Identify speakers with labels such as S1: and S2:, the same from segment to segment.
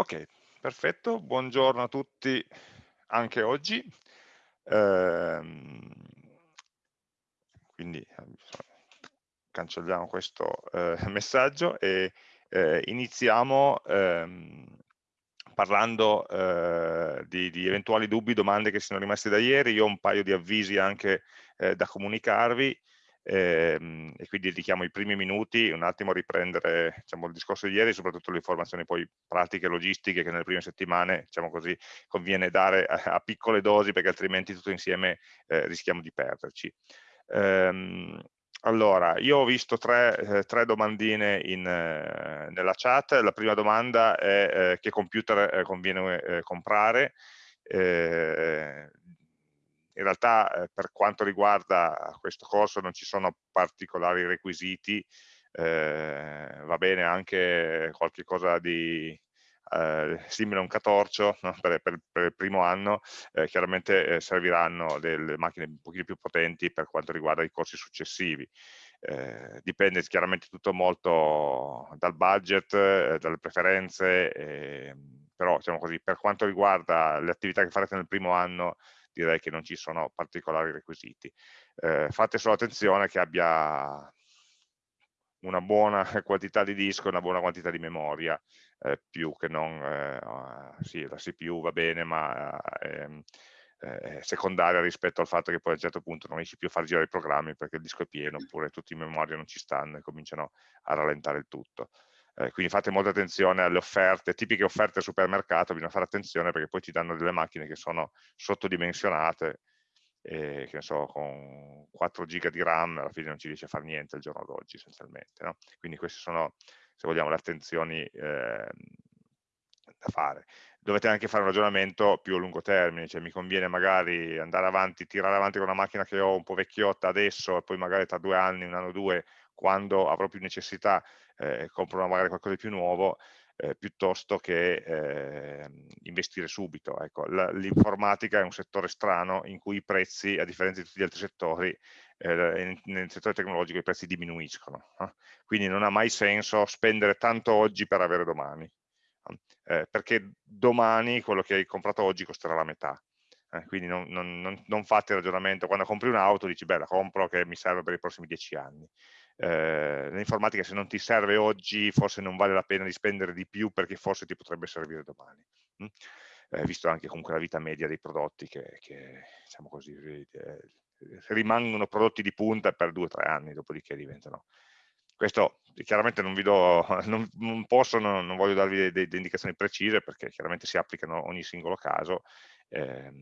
S1: Ok, perfetto, buongiorno a tutti anche oggi. Ehm, quindi cancelliamo questo eh, messaggio e eh, iniziamo ehm, parlando eh, di, di, eventuali dubbi, domande che sono rimaste da ieri. Io ho un paio di avvisi anche eh, da comunicarvi ehm, e quindi dedichiamo i primi minuti un attimo a riprendere diciamo, il discorso di ieri, soprattutto le informazioni poi pratiche e logistiche che nelle prime settimane diciamo così, conviene dare a, a, piccole dosi perché altrimenti tutto insieme eh, rischiamo di perderci. Ehm, allora, io ho visto tre, eh, tre domandine in, eh, nella chat. La prima domanda è eh, che computer eh, conviene eh, comprare. Eh, in realtà eh, per quanto riguarda questo corso non ci sono particolari requisiti, eh, va bene anche qualche cosa di eh, simile a un catorcio no? per, per, per, il primo anno, eh, chiaramente eh, serviranno delle macchine un pochino più potenti per quanto riguarda i corsi successivi. Eh, dipende chiaramente tutto molto dal budget, dalle preferenze, ehm, però diciamo così, per quanto riguarda le attività che farete nel primo anno direi che non ci sono particolari requisiti. Eh, fate solo attenzione che abbia una buona quantità di disco e una buona quantità di memoria, eh, più che non, eh, sì, la CPU va bene, ma ehm, è secondaria rispetto al fatto che poi a un certo punto non riesci più a far girare i programmi perché il disco è pieno, oppure tutti in memoria non ci stanno e cominciano a rallentare il tutto. Eh, quindi fate molta attenzione alle offerte, tipiche offerte al supermercato, bisogna fare attenzione perché poi ti danno delle macchine che sono sottodimensionate e che ne so, con 4 giga di RAM alla fine non ci riesce a fare niente al giorno d'oggi essenzialmente. No? Quindi queste sono, se vogliamo, le attenzioni eh, da fare. Dovete anche fare un ragionamento più a lungo termine, cioè mi conviene magari andare avanti, tirare avanti con una macchina che ho un po' vecchiotta adesso e poi magari tra due anni, un anno o due, quando avrò più necessità, eh, compro magari qualcosa di più nuovo, eh, piuttosto che eh, investire subito. Ecco, L'informatica è un settore strano in cui i prezzi, a differenza di tutti gli altri settori, eh, nel settore tecnologico i prezzi diminuiscono. Quindi non ha mai senso spendere tanto oggi per avere domani, eh, perché domani quello che hai comprato oggi costerà la metà. Eh, quindi non, non, non, fate il ragionamento, quando compri un'auto dici beh la compro che mi serve per i prossimi dieci anni, eh, l'informatica se non ti serve oggi forse non vale la pena di spendere di più perché forse ti potrebbe servire domani. Mm? Eh, visto anche comunque la vita media dei prodotti che, che diciamo così, eh, rimangono prodotti di punta per due o tre anni, dopodiché diventano. Questo chiaramente non vi do, non, non posso, non, non, voglio darvi delle indicazioni precise perché chiaramente si applicano ogni singolo caso. Eh,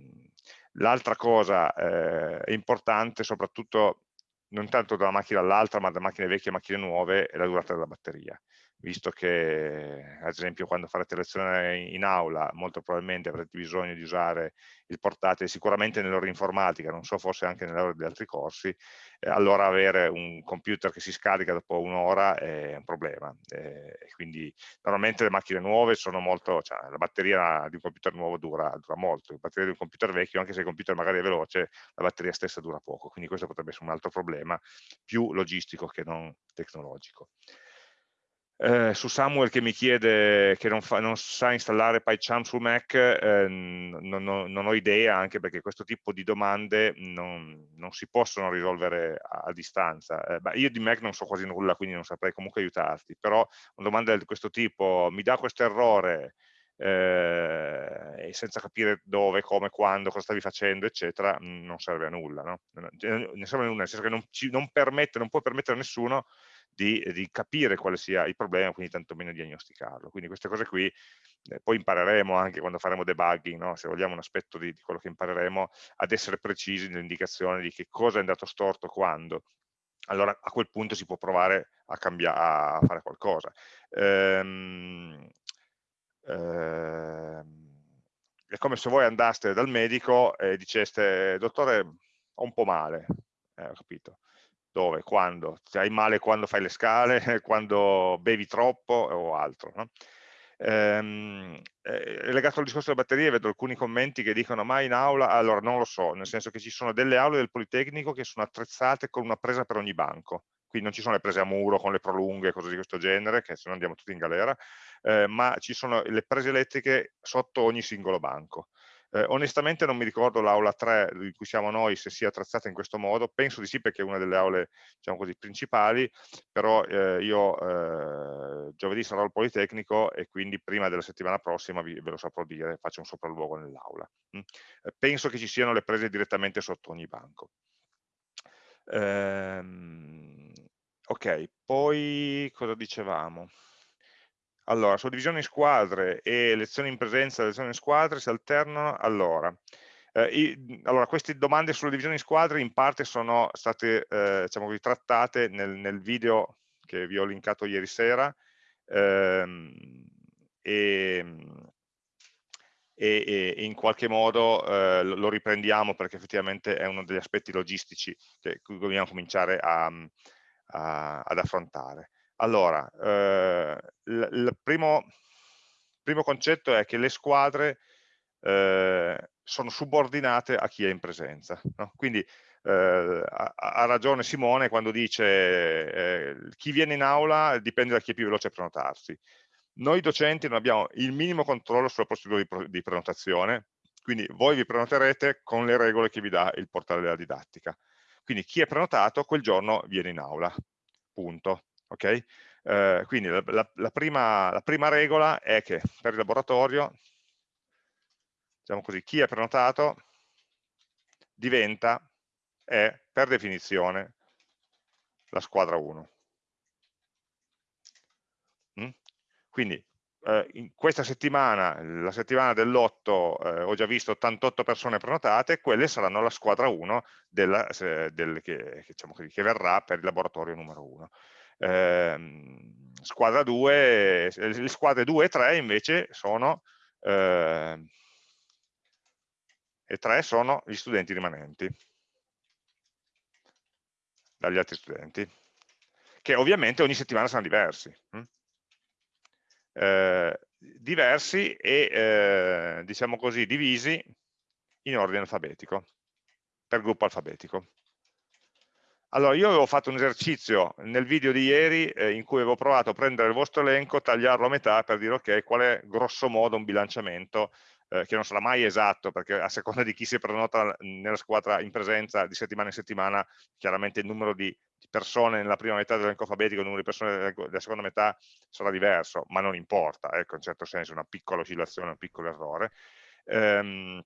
S1: L'altra cosa eh, importante, soprattutto non tanto da una macchina all'altra, ma da macchine vecchie a macchine nuove, è la durata della batteria visto che ad esempio quando farete lezione in aula molto probabilmente avrete bisogno di usare il portatile sicuramente nell'ora informatica, non so forse anche nell'ora di altri corsi, eh, allora avere un computer che si scarica dopo un'ora è un problema. Eh, quindi normalmente le macchine nuove sono molto, cioè la batteria di un computer nuovo dura, dura molto, la batteria di un computer vecchio, anche se il computer magari è veloce, la batteria stessa dura poco, quindi questo potrebbe essere un altro problema più logistico che non tecnologico. Eh, su Samuel che mi chiede che non, fa, non sa installare PyCharm su Mac, eh, non, non, non, ho idea, anche perché questo tipo di domande non, si possono risolvere a, a distanza. Eh, io di Mac non so quasi nulla, quindi non saprei comunque aiutarti, però una domanda di questo tipo, mi dà questo errore, eh, e senza capire dove, come, quando, cosa stavi facendo, eccetera, non serve a nulla. No? Non serve a nulla, nel senso che non, ci, permette, non può permettere a nessuno di, di, capire quale sia il problema, quindi tantomeno diagnosticarlo. Quindi queste cose qui eh, poi impareremo anche quando faremo debugging, no? se vogliamo un aspetto di, di, quello che impareremo, ad essere precisi nell'indicazione di che cosa è andato storto quando. Allora a quel punto si può provare a, a fare qualcosa. Ehm, ehm, è come se voi andaste dal medico e diceste, dottore, ho un po' male, eh, ho capito dove, quando, hai male quando fai le scale, quando bevi troppo o altro. No? Ehm, eh, legato al discorso delle batterie vedo alcuni commenti che dicono ma in aula, allora non lo so, nel senso che ci sono delle aule del Politecnico che sono attrezzate con una presa per ogni banco, qui non ci sono le prese a muro con le prolunghe, cose di questo genere, che se no andiamo tutti in galera, eh, ma ci sono le prese elettriche sotto ogni singolo banco. Eh, onestamente non mi ricordo l'aula 3 di cui siamo noi se sia attrezzata in questo modo, penso di sì perché è una delle aule diciamo così, principali, però eh, io eh, giovedì sarò al Politecnico e quindi prima della settimana prossima vi, ve lo saprò dire, faccio un sopralluogo nell'aula. Mm? Eh, penso che ci siano le prese direttamente sotto ogni banco. Ehm, ok, poi cosa dicevamo? Allora, suddivisione in squadre e lezioni in presenza lezioni in squadre si alternano. Allora, eh, i, allora queste domande sulla divisione in squadre in parte sono state eh, diciamo così, trattate nel, nel, video che vi ho linkato ieri sera ehm, e, e, e, in qualche modo eh, lo riprendiamo perché effettivamente è uno degli aspetti logistici che dobbiamo cominciare a, a, ad affrontare. Allora, eh, il primo, primo, concetto è che le squadre eh, sono subordinate a chi è in presenza. No? Quindi eh, ha, ha, ragione Simone quando dice eh, chi viene in aula dipende da chi è più veloce a prenotarsi noi docenti non abbiamo il minimo controllo sulla procedura di, di prenotazione, quindi voi vi prenoterete con le regole che vi dà il portale della didattica. Quindi chi è prenotato quel giorno viene in aula, punto. Okay? Eh, quindi la, la, la, prima, la, prima, regola è che per il laboratorio, diciamo così, chi è prenotato diventa, è per definizione, la squadra 1. Quindi eh, in questa settimana, la settimana dell'8, eh, ho già visto 88 persone prenotate, quelle saranno la squadra 1 della, del, che, diciamo, che, verrà per il laboratorio numero 1. Eh, squadra 2, le squadre 2 e 3 invece sono, eh, e 3 sono gli studenti rimanenti dagli altri studenti, che ovviamente ogni settimana saranno diversi. Hm? eh, diversi e eh, diciamo così divisi in ordine alfabetico, per gruppo alfabetico. Allora, io avevo fatto un esercizio nel video di ieri eh, in cui avevo provato a prendere il vostro elenco, tagliarlo a metà per dire ok, qual è grosso modo un bilanciamento eh, che non sarà mai esatto perché a seconda di chi si prenota nella squadra in presenza di settimana in settimana, chiaramente il numero di persone nella prima metà dell'elenco alfabetico, il numero di persone della seconda metà sarà diverso, ma non importa, ecco, in certo senso una piccola oscillazione, un piccolo errore. Ehm,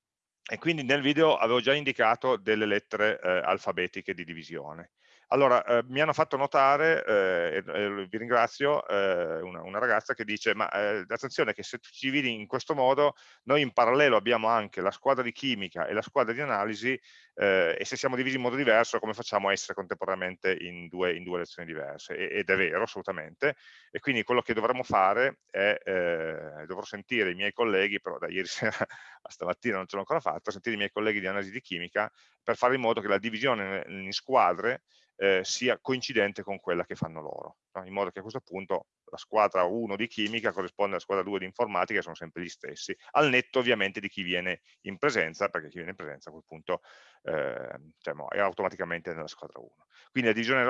S1: e quindi nel video avevo già indicato delle lettere eh, alfabetiche di divisione. Allora, eh, mi hanno fatto notare, eh, e, vi ringrazio, eh, una, una, ragazza che dice, ma eh, attenzione che se tu ci dividi in questo modo, noi in parallelo abbiamo anche la squadra di chimica e la squadra di analisi, eh, e se siamo divisi in modo diverso, come facciamo a essere contemporaneamente in due, in due lezioni diverse? E, ed è vero, assolutamente, e quindi quello che dovremmo fare è, eh, dovrò sentire i miei colleghi, però da ieri sera stamattina non ce l'ho ancora fatto, sentire i miei colleghi di analisi di chimica, per fare in modo che la divisione in squadre eh, sia coincidente con quella che fanno loro, no? in modo che a questo punto la squadra 1 di chimica corrisponde alla squadra 2 di informatica, che sono sempre gli stessi, al netto ovviamente di chi viene in presenza, perché chi viene in presenza a quel punto eh, diciamo, è automaticamente nella squadra 1. Quindi la divisione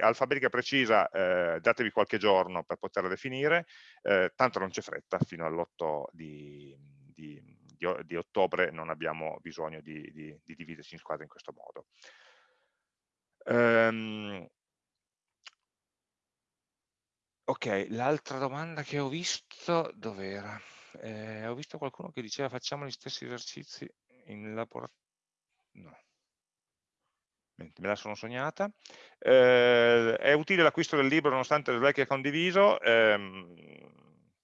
S1: alfabetica precisa, eh, datevi qualche giorno per poterla definire, eh, tanto non c'è fretta, fino all'8 di, di, di, di, ottobre non abbiamo bisogno di, di dividerci in squadre in questo modo. Um, ok, l'altra domanda che ho visto, dov'era? Eh, ho visto qualcuno che diceva facciamo gli stessi esercizi in laboratorio. No. Me la sono sognata. Eh, è utile l'acquisto del libro nonostante il vecchio condiviso? Eh,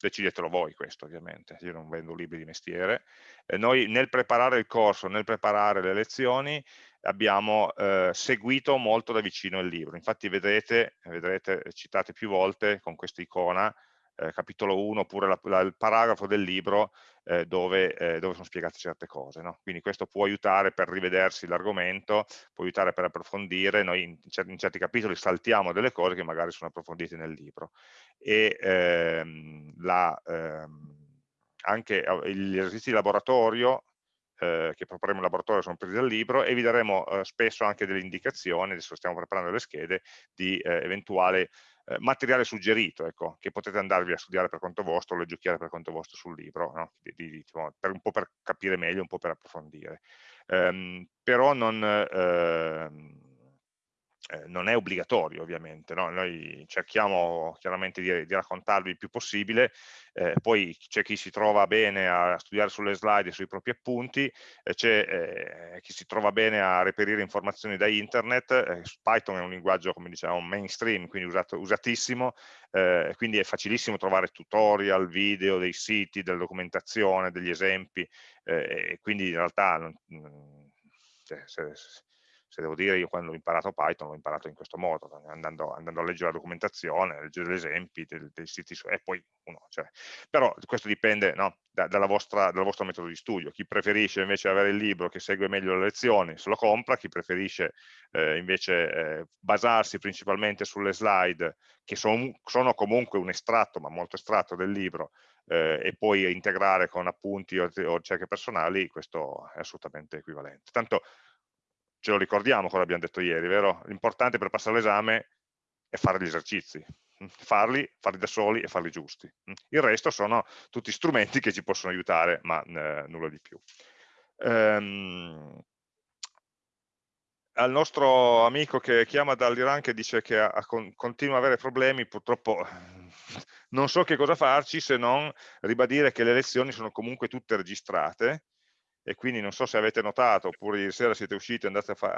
S1: decidetelo voi questo ovviamente, io non vendo libri di mestiere. Eh, noi nel preparare il corso, nel preparare le lezioni, abbiamo eh, seguito molto da vicino il libro. Infatti vedrete, vedrete citate più volte con questa icona, eh, capitolo 1, oppure la, la, il paragrafo del libro eh, dove, eh, dove, sono spiegate certe cose. No? Quindi questo può aiutare per rivedersi l'argomento, può aiutare per approfondire, noi in certi, in certi, capitoli saltiamo delle cose che magari sono approfondite nel libro. E ehm, la, ehm, anche gli esercizi di laboratorio eh, che proporremo in laboratorio sono presi dal libro e vi daremo eh, spesso anche delle indicazioni, adesso stiamo preparando le schede, di eh, eventuale eh, materiale suggerito, ecco, che potete andarvi a studiare per conto vostro leggiucchiare per conto vostro sul libro, no? di, di, diciamo, per un po' per capire meglio, un po' per approfondire. Um, però non... Uh, eh, non è obbligatorio ovviamente, no? noi cerchiamo chiaramente di, di, raccontarvi il più possibile, eh, poi c'è chi si trova bene a studiare sulle slide e sui propri appunti, eh, c'è eh, chi si trova bene a reperire informazioni da internet, eh, Python è un linguaggio come diciamo mainstream, quindi usato, usatissimo, quindi è facilissimo trovare tutorial, video, dei siti, della documentazione, degli esempi, quindi in realtà non, cioè, se, se devo dire io quando ho imparato Python l'ho imparato in questo modo, andando, andando, a leggere la documentazione, a leggere gli esempi dei, dei siti su, e poi uno, cioè, però questo dipende no, da, dalla vostra, dal vostro metodo di studio, chi preferisce invece avere il libro che segue meglio le lezioni se lo compra, chi preferisce eh, invece eh, basarsi principalmente sulle slide che son, sono comunque un estratto, ma molto estratto del libro, eh, e poi integrare con appunti o, o ricerche personali, questo è assolutamente equivalente. Tanto ce lo ricordiamo cosa abbiamo detto ieri, vero? L'importante per passare l'esame è fare gli esercizi, mm, farli, farli da soli e farli giusti. Mm. Il resto sono tutti strumenti che ci possono aiutare, ma eh, nulla di più. Um, al nostro amico che chiama dall'Iran che dice che ha, ha, continua a avere problemi, purtroppo non so che cosa farci se non ribadire che le lezioni sono comunque tutte registrate e quindi non so se avete notato oppure ieri sera siete usciti e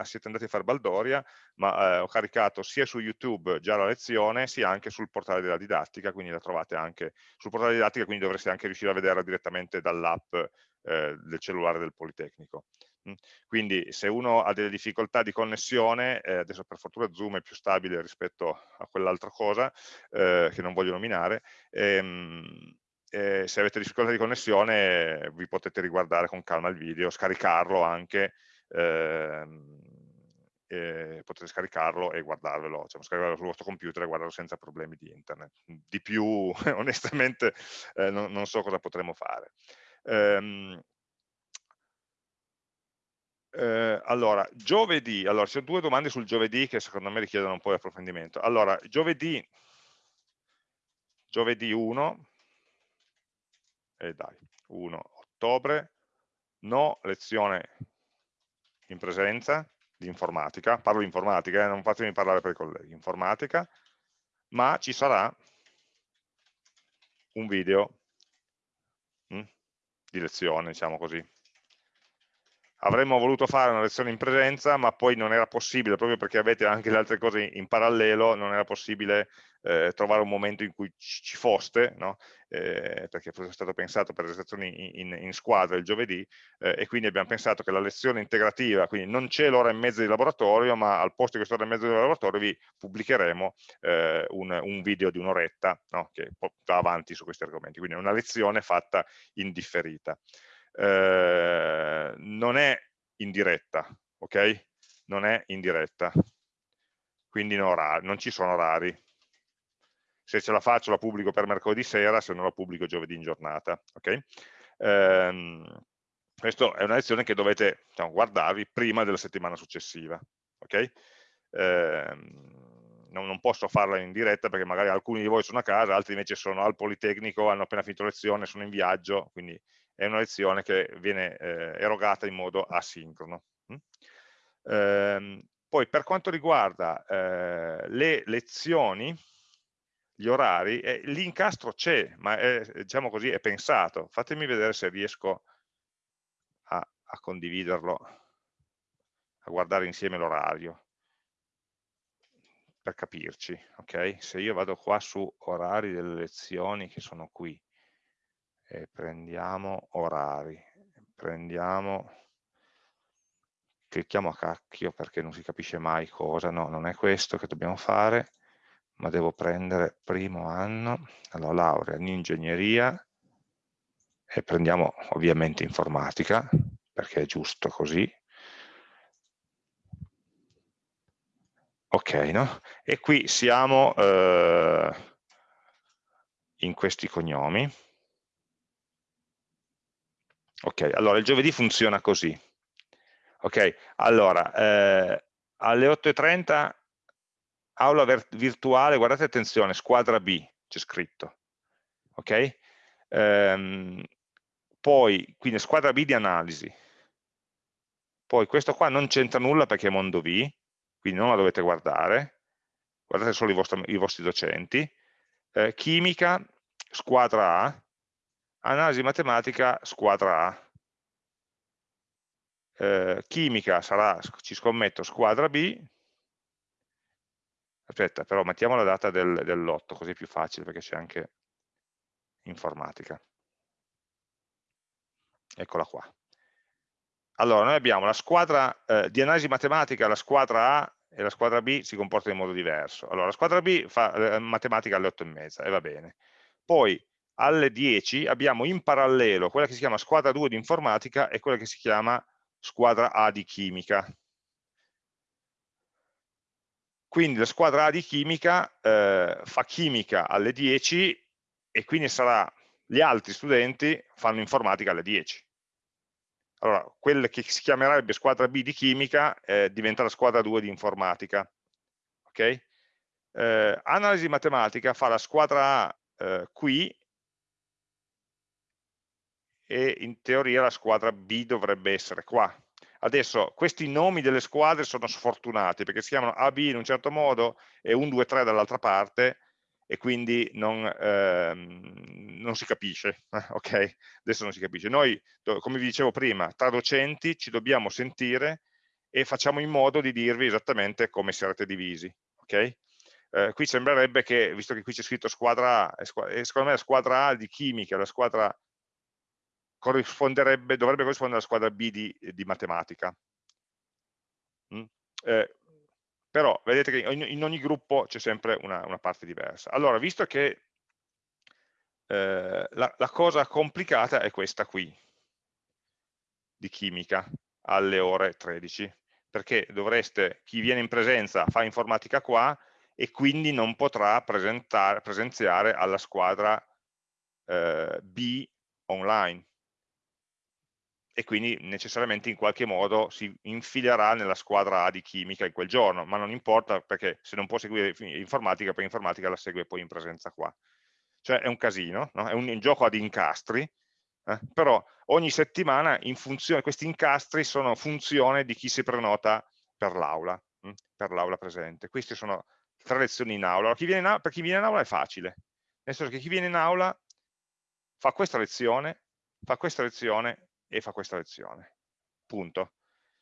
S1: siete andati a fare Baldoria, ma eh, ho caricato sia su YouTube già la lezione, sia anche sul portale della didattica, quindi la trovate anche sul portale della didattica, quindi dovreste anche riuscire a vederla direttamente dall'app eh, del cellulare del Politecnico. Mm. Quindi se uno ha delle difficoltà di connessione, eh, adesso per fortuna Zoom è più stabile rispetto a quell'altra cosa, eh, che non voglio nominare, ehm, eh, se avete difficoltà di connessione vi potete riguardare con calma il video, scaricarlo anche, ehm, eh, potete scaricarlo e guardarvelo, cioè scaricarlo sul vostro computer e guardarlo senza problemi di internet. Di più, onestamente, eh, non, non, so cosa potremo fare. Ehm, eh, allora, giovedì, allora, ci sono due domande sul giovedì che secondo me richiedono un po' di approfondimento. Allora, giovedì, giovedì 1, e dai, 1 ottobre, no lezione in presenza di informatica, parlo di informatica, eh, non fatemi parlare per i colleghi, informatica, ma ci sarà un video hm, di lezione, diciamo così. Avremmo voluto fare una lezione in presenza, ma poi non era possibile, proprio perché avete anche le altre cose in parallelo, non era possibile eh, trovare un momento in cui ci foste, no? eh, perché fosse stato pensato per le lezioni in, in squadra il giovedì, eh, e quindi abbiamo pensato che la lezione integrativa, quindi non c'è l'ora e mezza di laboratorio, ma al posto di quest'ora e mezza di laboratorio vi pubblicheremo eh, un, un, video di un'oretta no? che va avanti su questi argomenti, quindi è una lezione fatta in differita. Eh, non è in diretta, ok? Non è in diretta, quindi non, non ci sono orari, se ce la faccio la pubblico per mercoledì sera, se non la pubblico giovedì in giornata. Okay? Ehm, questa è una lezione che dovete diciamo, guardarvi prima della settimana successiva. Okay? Ehm, non, posso farla in diretta perché magari alcuni di voi sono a casa, altri invece sono al Politecnico, hanno appena finito lezione, sono in viaggio, quindi è una lezione che viene eh, erogata in modo asincrono. Mm? Ehm, poi per quanto riguarda eh, le lezioni, gli orari, eh, l'incastro c'è, ma è, diciamo così, è pensato. Fatemi vedere se riesco a, a condividerlo, a guardare insieme l'orario, per capirci, ok? Se io vado qua su orari delle lezioni che sono qui, e prendiamo orari, prendiamo, clicchiamo a cacchio perché non si capisce mai cosa, no, non è questo che dobbiamo fare, ma devo prendere primo anno, allora laurea in ingegneria e prendiamo ovviamente informatica perché è giusto così. Ok, no? E qui siamo eh, in questi cognomi. Ok, allora il giovedì funziona così. Ok, allora, eh, alle 8.30 aula virtuale, guardate attenzione, squadra B, c'è scritto. Ok? Ehm, poi, quindi squadra B di analisi. Poi questo qua non c'entra nulla perché è mondo V, quindi non la dovete guardare, guardate solo i vostri, i vostri docenti. Eh, chimica, squadra A, analisi matematica, squadra A. Eh, chimica sarà, ci scommetto, squadra B, aspetta, però mettiamo la data del, dell'8, così è più facile perché c'è anche informatica. Eccola qua. Allora, noi abbiamo la squadra eh, di analisi matematica, la squadra A e la squadra B si comporta in modo diverso. Allora, la squadra B fa eh, matematica alle 8 e mezza, e va bene. Poi alle 10 abbiamo in parallelo quella che si chiama squadra 2 di informatica e quella che si chiama squadra A di chimica. Quindi la squadra A di chimica eh, fa chimica alle 10 e quindi sarà, gli altri studenti fanno informatica alle 10. Allora, quella che si chiamerebbe squadra B di chimica eh, diventa la squadra 2 di informatica. Okay? Eh, analisi matematica fa la squadra A eh, qui e in teoria la squadra B dovrebbe essere qua. Adesso questi nomi delle squadre sono sfortunati perché si chiamano AB in un certo modo e 1, 2, 3 dall'altra parte e quindi non, ehm, non si capisce, ok? Adesso non si capisce. Noi, come vi dicevo prima, tra docenti ci dobbiamo sentire e facciamo in modo di dirvi esattamente come sarete divisi, ok? Eh, qui sembrerebbe che, visto che qui c'è scritto squadra A, e secondo me la squadra A di chimica, la squadra corrisponderebbe, dovrebbe corrispondere alla squadra B di, di matematica. Mm? Eh, però vedete che in, in ogni gruppo c'è sempre una, una, parte diversa. Allora, visto che eh, la, la cosa complicata è questa qui, di chimica, alle ore 13, perché dovreste, chi viene in presenza fa informatica qua e quindi non potrà presenziare alla squadra eh, B online e quindi necessariamente in qualche modo si infilerà nella squadra A di chimica in quel giorno, ma non importa perché se non può seguire informatica, per informatica la segue poi in presenza qua. Cioè è un casino, no? è un, gioco ad incastri, eh? però ogni settimana in funzione, questi incastri sono funzione di chi si prenota per l'aula, hm? per l'aula presente. Queste sono tre lezioni in aula. Chi in aula. Per chi viene in aula è facile, nel senso che chi viene in aula fa questa lezione, fa questa lezione e fa questa lezione. Punto.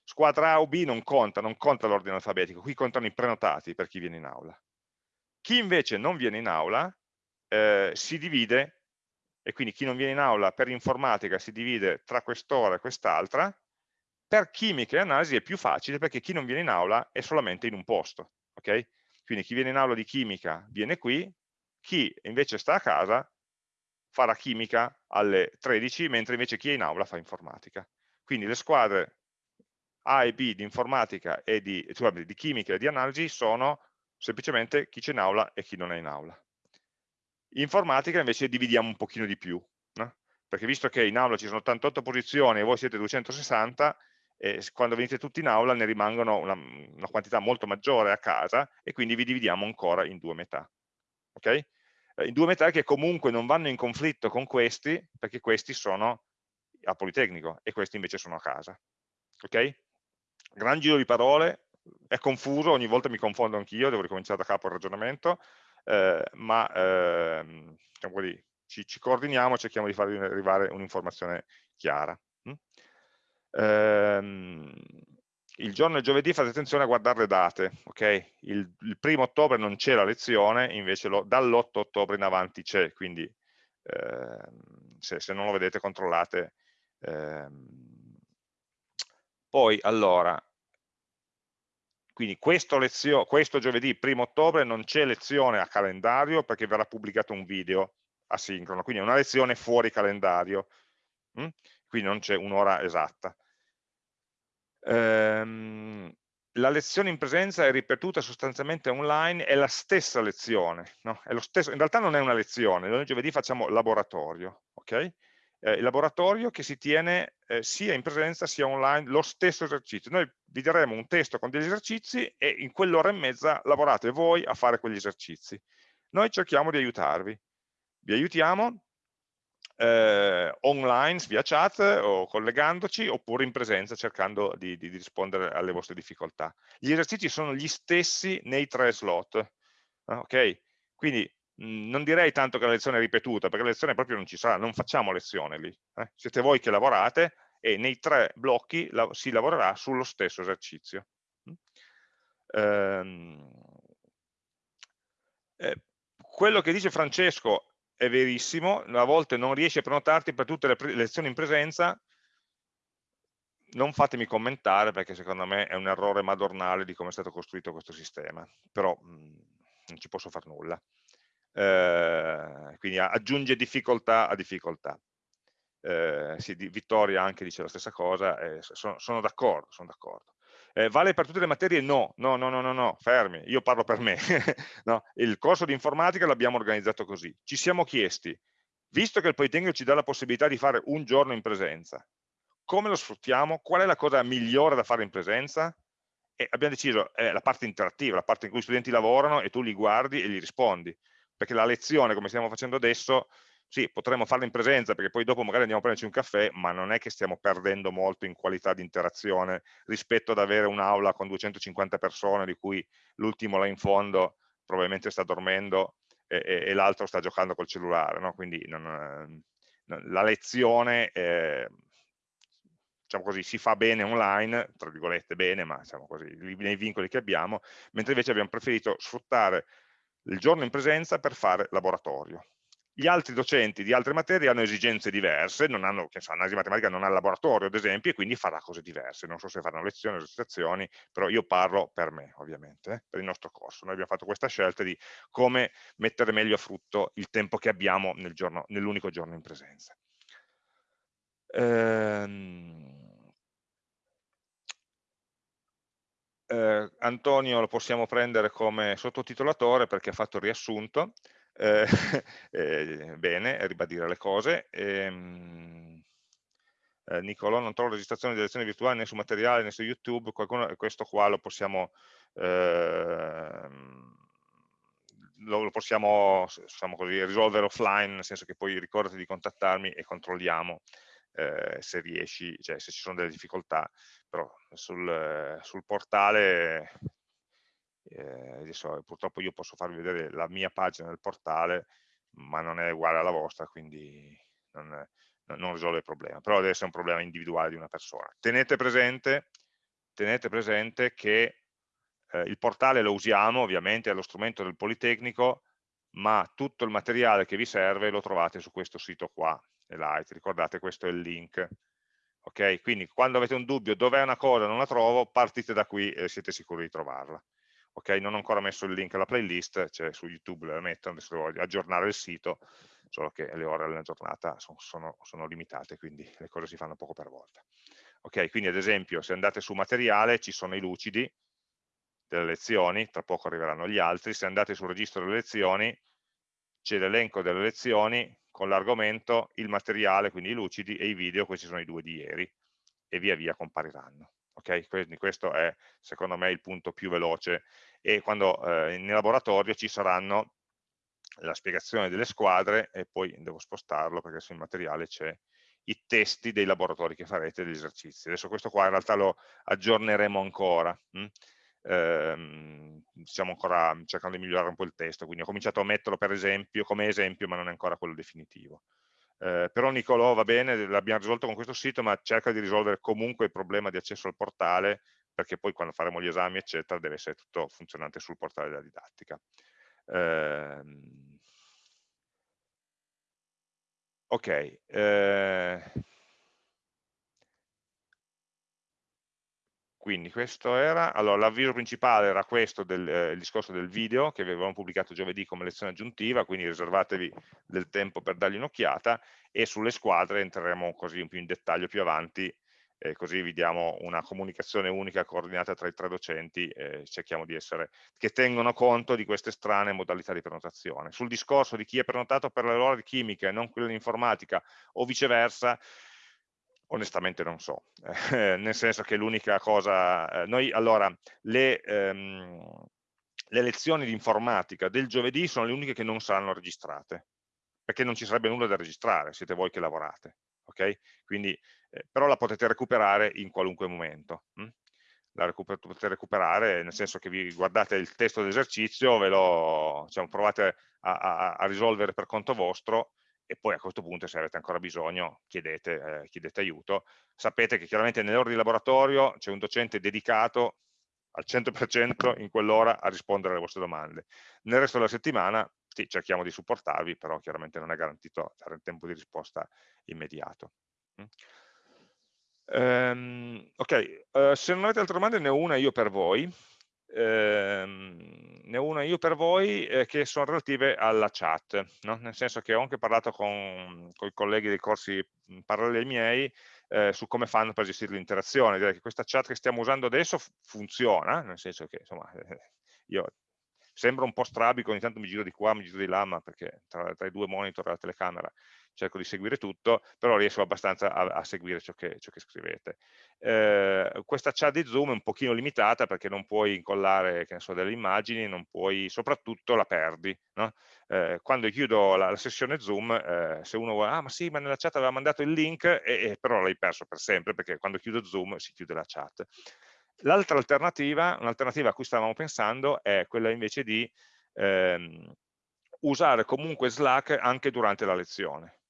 S1: Squadra A o B non conta, non conta l'ordine alfabetico, qui contano i prenotati per chi viene in aula. Chi invece non viene in aula eh, si divide, e quindi chi non viene in aula per informatica si divide tra quest'ora e quest'altra, per chimica e analisi è più facile perché chi non viene in aula è solamente in un posto. Okay? Quindi chi viene in aula di chimica viene qui, chi invece sta a casa farà chimica alle 13, mentre invece chi è in aula fa informatica. Quindi le squadre A e B di informatica e di, cioè, di chimica e di analisi sono semplicemente chi c'è in aula e chi non è in aula. Informatica invece dividiamo un pochino di più, no? perché visto che in aula ci sono 88 posizioni e voi siete 260, eh, quando venite tutti in aula ne rimangono una, una, quantità molto maggiore a casa e quindi vi dividiamo ancora in due metà. Okay? Eh, in due metà che comunque non vanno in conflitto con questi, perché questi sono a Politecnico e questi invece sono a casa. Ok? Gran giro di parole, è confuso, ogni volta mi confondo anch'io, devo ricominciare da capo il ragionamento, eh, ma eh, diciamo così, ci, ci, coordiniamo e cerchiamo di farvi arrivare un'informazione chiara. Mm? Ehm, il giorno del giovedì fate attenzione a guardare le date, ok? Il, il primo ottobre non c'è la lezione, invece dall'8 ottobre in avanti c'è, quindi eh, se, se, non lo vedete controllate. Eh, poi, allora, quindi questo, lezio, questo giovedì, primo ottobre, non c'è lezione a calendario perché verrà pubblicato un video asincrono, quindi è una lezione fuori calendario, hm? quindi non c'è un'ora esatta ehm, la lezione in presenza è ripetuta sostanzialmente online, è la stessa lezione, no? stesso, in realtà non è una lezione, noi giovedì facciamo laboratorio, ok? eh, il laboratorio che si tiene eh, sia in presenza sia online lo stesso esercizio. Noi vi daremo un testo con degli esercizi e in quell'ora e mezza lavorate voi a fare quegli esercizi. Noi cerchiamo di aiutarvi. Vi aiutiamo eh, online via chat o collegandoci oppure in presenza cercando di, di, rispondere alle vostre difficoltà. Gli esercizi sono gli stessi nei tre slot. Ok? Quindi non direi tanto che la lezione è ripetuta, perché la lezione proprio non ci sarà, non facciamo lezione lì. Eh? Siete voi che lavorate e nei tre blocchi la, si lavorerà sullo stesso esercizio. Ehm, eh, quello che dice Francesco è verissimo, a volte non riesci a prenotarti per tutte le lezioni in presenza, non fatemi commentare perché secondo me è un errore madornale di come è stato costruito questo sistema, però mh, non ci posso fare nulla eh, quindi aggiunge difficoltà a difficoltà. Eh, sì, di, Vittoria anche dice la stessa cosa, eh, sono d'accordo, sono d'accordo. Eh, vale per tutte le materie? No, no, no, no, no, no fermi, io parlo per me. no? Il corso di informatica l'abbiamo organizzato così. Ci siamo chiesti, visto che il Politecnico ci dà la possibilità di fare un giorno in presenza, come lo sfruttiamo? Qual è la cosa migliore da fare in presenza? E abbiamo deciso, è la parte interattiva, la parte in cui gli studenti lavorano e tu li guardi e gli rispondi perché la lezione, come stiamo facendo adesso, sì, potremmo farla in presenza perché poi dopo magari andiamo a prenderci un caffè, ma non è che stiamo perdendo molto in qualità di interazione rispetto ad avere un'aula con 250 persone di cui l'ultimo là in fondo probabilmente sta dormendo e, e, e l'altro sta giocando col cellulare, no? quindi non, non, la lezione eh, diciamo così, si fa bene online, tra virgolette bene, ma diciamo così, nei vincoli che abbiamo, mentre invece abbiamo preferito sfruttare il giorno in presenza per fare laboratorio. Gli altri docenti di altre materie hanno esigenze diverse, non hanno, che so, analisi matematica non ha laboratorio ad esempio e quindi farà cose diverse, non so se faranno lezioni o esercitazioni, però io parlo per me ovviamente, eh, per il nostro corso. Noi abbiamo fatto questa scelta di come mettere meglio a frutto il tempo che abbiamo nel nell'unico giorno in presenza. Ehm, eh, Antonio lo possiamo prendere come sottotitolatore perché ha fatto il riassunto, eh, eh, bene, ribadire le cose. Ehm, eh, Nicolò, non trovo registrazione di lezioni virtuali né su materiale né su YouTube, qualcuno, questo qua lo possiamo, ehm, lo, lo, possiamo diciamo così, risolvere offline, nel senso che poi ricordati di contattarmi e controlliamo eh, se riesci, cioè se ci sono delle difficoltà, però sul, sul portale, eh, adesso purtroppo io posso farvi vedere la mia pagina del portale, ma non è uguale alla vostra, quindi non, non risolve il problema, però deve essere un problema individuale di una persona. Tenete presente, tenete presente che eh, il portale lo usiamo, ovviamente è lo strumento del Politecnico, ma tutto il materiale che vi serve lo trovate su questo sito qua, Elite, ricordate questo è il link. Ok, quindi quando avete un dubbio dov'è una cosa non la trovo, partite da qui e siete sicuri di trovarla. Ok, non ho ancora messo il link alla playlist, cioè su YouTube la metto, adesso devo aggiornare il sito, solo che le ore della giornata sono, sono, sono limitate, quindi le cose si fanno poco per volta. Ok, quindi ad esempio se andate su materiale ci sono i lucidi delle lezioni, tra poco arriveranno gli altri, se andate sul registro delle lezioni c'è l'elenco delle lezioni con l'argomento, il materiale, quindi i lucidi, e i video, questi sono i due di ieri, e via via compariranno. Okay? Quindi questo è, secondo me, il punto più veloce, e quando eh, nel laboratorio ci saranno la spiegazione delle squadre, e poi devo spostarlo perché sul materiale c'è i testi dei laboratori che farete, degli esercizi. Adesso questo qua in realtà lo aggiorneremo ancora, hm? ehm, stiamo ancora cercando di migliorare un po' il testo, quindi ho cominciato a metterlo per esempio, come esempio, ma non è ancora quello definitivo. Eh, però Nicolò va bene, l'abbiamo risolto con questo sito, ma cerca di risolvere comunque il problema di accesso al portale, perché poi quando faremo gli esami, eccetera, deve essere tutto funzionante sul portale della didattica. Eh, ok, eh, Quindi questo era, allora l'avviso principale era questo, del, eh, il discorso del video che avevamo pubblicato giovedì come lezione aggiuntiva, quindi riservatevi del tempo per dargli un'occhiata e sulle squadre entreremo così un più in dettaglio più avanti e così vi diamo una comunicazione unica coordinata tra i tre docenti e cerchiamo di essere, che tengono conto di queste strane modalità di prenotazione. Sul discorso di chi è prenotato per le ore di chimica e non quelle di informatica o viceversa, onestamente non so, eh, nel senso che l'unica cosa, eh, noi allora, le, ehm, le lezioni di informatica del giovedì sono le uniche che non saranno registrate, perché non ci sarebbe nulla da registrare, siete voi che lavorate, ok? Quindi, eh, però la potete recuperare in qualunque momento. Hm? La recuper potete recuperare nel senso che vi guardate il testo dell'esercizio, ve lo diciamo, provate a, a, a risolvere per conto vostro e poi a questo punto se avete ancora bisogno chiedete, eh, chiedete aiuto. Sapete che chiaramente nelle ore di laboratorio c'è un docente dedicato al 100% in quell'ora a rispondere alle vostre domande. Nel resto della settimana sì, cerchiamo di supportarvi, però chiaramente non è garantito dare un tempo di risposta immediato. Mm. Um, ok, uh, se non avete altre domande ne ho una io per voi ehm, ne ho una io per voi eh, che sono relative alla chat, no? nel senso che ho anche parlato con, con i colleghi dei corsi paralleli ai miei eh, su come fanno per gestire l'interazione, direi che questa chat che stiamo usando adesso funziona, nel senso che insomma, io sembra un po' strabico, ogni tanto mi giro di qua, mi giro di là, ma perché tra, tra i due monitor e la telecamera cerco di seguire tutto, però riesco abbastanza a, a seguire ciò che, ciò che scrivete. Eh, questa chat di Zoom è un pochino limitata perché non puoi incollare so, delle immagini, non puoi, soprattutto la perdi. No? Eh, quando chiudo la, la sessione Zoom, eh, se uno vuole, ah ma sì, ma nella chat aveva mandato il link, e, e però l'hai perso per sempre perché quando chiudo Zoom si chiude la chat. L'altra alternativa, un'alternativa a cui stavamo pensando, è quella invece di ehm, usare comunque Slack anche durante la lezione.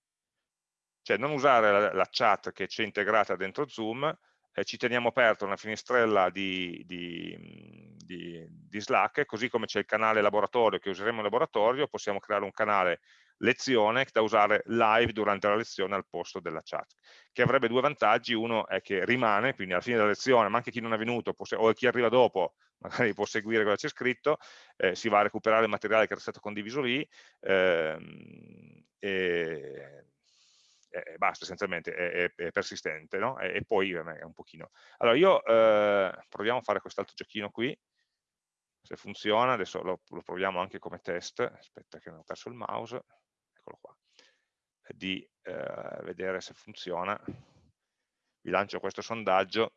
S1: Cioè non usare la, la chat che c'è integrata dentro Zoom, eh, ci teniamo aperta una finestrella di, di, di, di Slack, così come c'è il canale laboratorio che useremo in laboratorio, possiamo creare un canale lezione da usare live durante la lezione al posto della chat, che avrebbe due vantaggi, uno è che rimane, quindi alla fine della lezione, ma anche chi non è venuto o chi arriva dopo, magari può seguire cosa c'è scritto, eh, si va a recuperare il materiale che era stato condiviso lì, ehm, e, e basta essenzialmente, è, è, è persistente, no? e, e, poi è un pochino. Allora io eh, proviamo a fare quest'altro giochino qui, se funziona, adesso lo, lo, proviamo anche come test, aspetta che non ho perso il mouse, eccolo qua, di eh, vedere se funziona. Vi lancio questo sondaggio,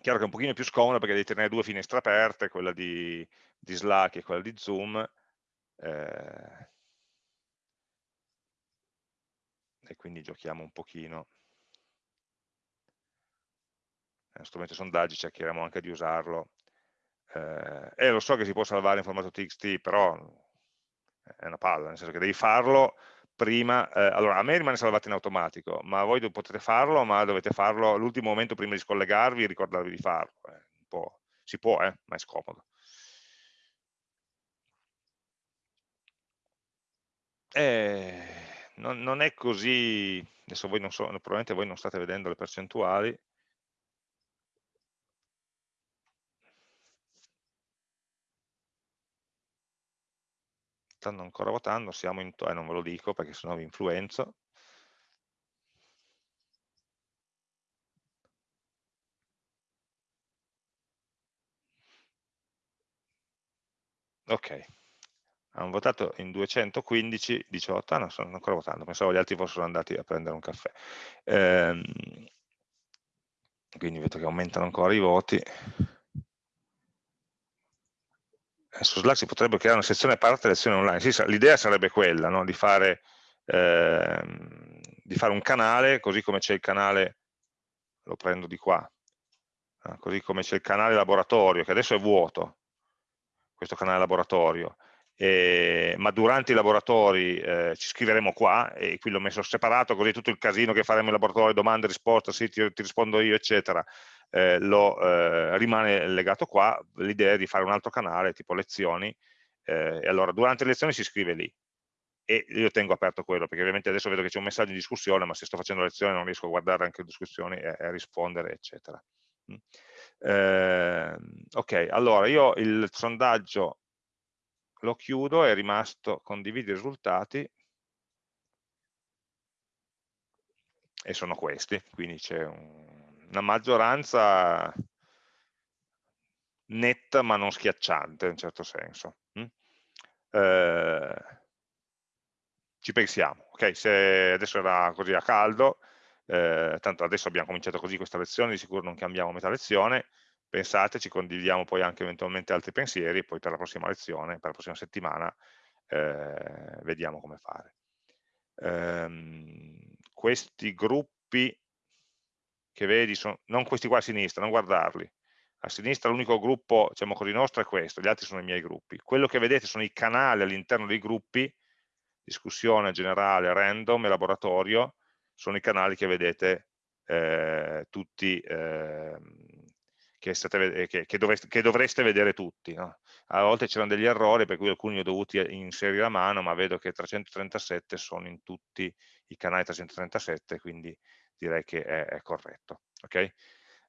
S1: chiaro che è un pochino più scomodo perché devi tenere due finestre aperte, quella di, di Slack e quella di Zoom, eh, e quindi giochiamo un pochino. Uno strumento sondaggi, cercheremo anche di usarlo. Eh, e lo so che si può salvare in formato txt, però è una palla, nel senso che devi farlo prima, eh, allora a me rimane salvato in automatico, ma voi potete farlo, ma dovete farlo all'ultimo momento prima di scollegarvi e ricordarvi di farlo. Eh, si può, eh, ma è scomodo. Eh, non, non è così, adesso voi non so, probabilmente voi non state vedendo le percentuali, stanno ancora votando, siamo in, eh, non ve lo dico perché sennò vi influenzo. Ok, hanno votato in 215, 18, ah no, stanno ancora votando, pensavo gli altri fossero andati a prendere un caffè. Ehm, quindi vedo che aumentano ancora i voti. Su Slack si potrebbe creare una sezione a parte lezioni online. Sì, l'idea sarebbe quella, no? di, fare, ehm, di, fare, un canale, così come c'è il canale, lo prendo di qua, eh, così come c'è il canale laboratorio, che adesso è vuoto, questo canale laboratorio, eh, ma durante i laboratori eh, ci scriveremo qua, e qui l'ho messo separato, così tutto il casino che faremo in laboratorio, domande, risposte, sì, ti, ti rispondo io, eccetera, eh, lo, eh, rimane legato qua, l'idea di fare un altro canale, tipo lezioni, eh, e allora durante le lezioni si scrive lì, e io tengo aperto quello, perché ovviamente adesso vedo che c'è un messaggio in discussione, ma se sto facendo lezione non riesco a guardare anche le discussioni e, e a rispondere, eccetera. Mm. Eh, ok, allora io il sondaggio lo chiudo, è rimasto condividi i risultati e sono questi, quindi c'è un una maggioranza netta ma non schiacciante in un certo senso. Mm? Eh, ci pensiamo, ok? Se adesso era così a caldo, eh, tanto adesso abbiamo cominciato così questa lezione, di sicuro non cambiamo metà lezione, pensate, ci condividiamo poi anche eventualmente altri pensieri, poi per la prossima lezione, per la prossima settimana, eh, vediamo come fare. Ehm, questi gruppi che vedi, sono, non questi qua a sinistra, non guardarli, a sinistra l'unico gruppo, diciamo così, nostro è questo, gli altri sono i miei gruppi. Quello che vedete sono i canali all'interno dei gruppi, discussione generale, random e laboratorio, sono i canali che vedete eh, tutti, eh, che, state, che, che, dovreste, che, dovreste, vedere tutti. No? A volte c'erano degli errori per cui alcuni li ho dovuti inserire a mano, ma vedo che 337 sono in tutti i canali 337, quindi direi che è, è corretto. Okay?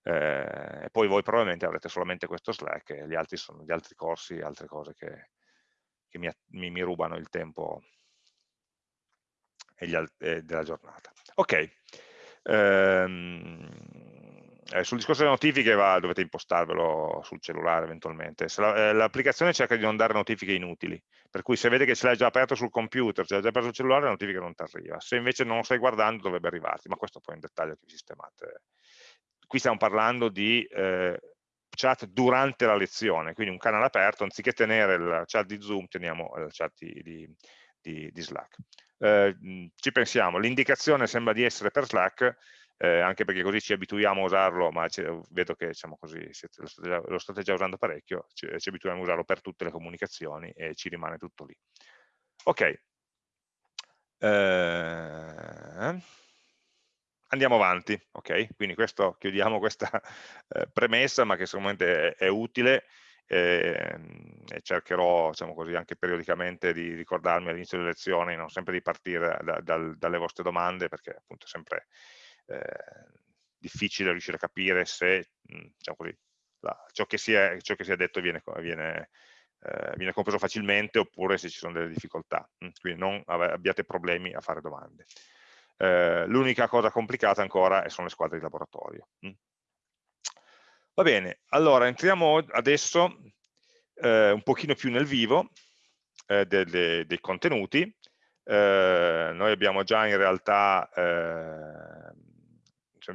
S1: Eh, e poi voi probabilmente avrete solamente questo Slack e gli altri sono gli altri corsi, altre cose che, che mi, mi, mi, rubano il tempo e gli, eh, della giornata. Ok, ehm, eh, sul discorso delle notifiche va, dovete impostarvelo sul cellulare eventualmente. Eh, l'applicazione cerca di non dare notifiche inutili, per cui se vede che ce l'hai già aperto sul computer, ce l'hai già aperto sul cellulare, la notifica non ti arriva. Se invece non lo stai guardando dovrebbe arrivarti, ma questo poi è un dettaglio che vi sistemate qui stiamo parlando di eh, chat durante la lezione, quindi un canale aperto, anziché tenere il chat di Zoom, teniamo il chat di, di, di, di Slack. Eh, ci pensiamo, l'indicazione sembra di essere per Slack, eh, anche perché così ci abituiamo a usarlo, ma vedo che diciamo così, siete, lo, state già, lo, state già, usando parecchio, ci, ci, abituiamo a usarlo per tutte le comunicazioni e ci rimane tutto lì. Ok. Eh, andiamo avanti, ok? Quindi questo, chiudiamo questa eh, premessa, ma che sicuramente è, è utile eh, e cercherò, diciamo così, anche periodicamente di ricordarmi all'inizio delle lezioni, non sempre di partire da, da, dalle vostre domande, perché appunto è sempre difficile riuscire a capire se, mh, diciamo così, la, ciò, che si è, ciò, che si è, detto viene, viene, eh, viene compreso facilmente oppure se ci sono delle difficoltà. Quindi non abbiate problemi a fare domande. Eh, L'unica cosa complicata ancora sono le squadre di laboratorio. Mm. Va bene, allora entriamo adesso eh, un pochino più nel vivo eh, de, de, dei contenuti. Eh, noi abbiamo già in realtà, eh,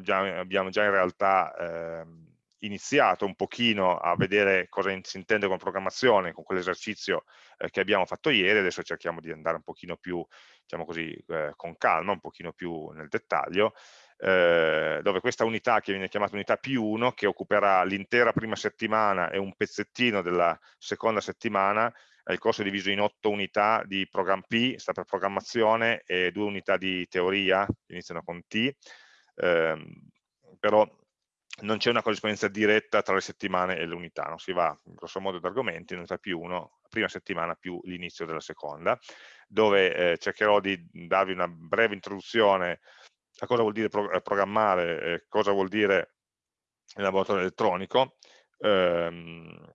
S1: già, abbiamo già in realtà ehm, iniziato un pochino a vedere cosa si intende con programmazione, con quell'esercizio eh, che abbiamo fatto ieri, adesso cerchiamo di andare un pochino più, diciamo così, eh, con calma, un pochino più nel dettaglio, eh, dove questa unità che viene chiamata unità P1, che occuperà l'intera prima settimana e un pezzettino della seconda settimana, il corso è diviso in otto unità di program P, sta per programmazione, e due unità di teoria, iniziano con T, ehm, però non c'è una corrispondenza diretta tra le settimane e l'unità, non si va grosso modo ad argomenti, unità più uno, prima settimana più l'inizio della seconda, dove eh, cercherò di darvi una breve introduzione a cosa vuol dire pro eh, programmare, eh, cosa vuol dire laboratorio elettronico, ehm,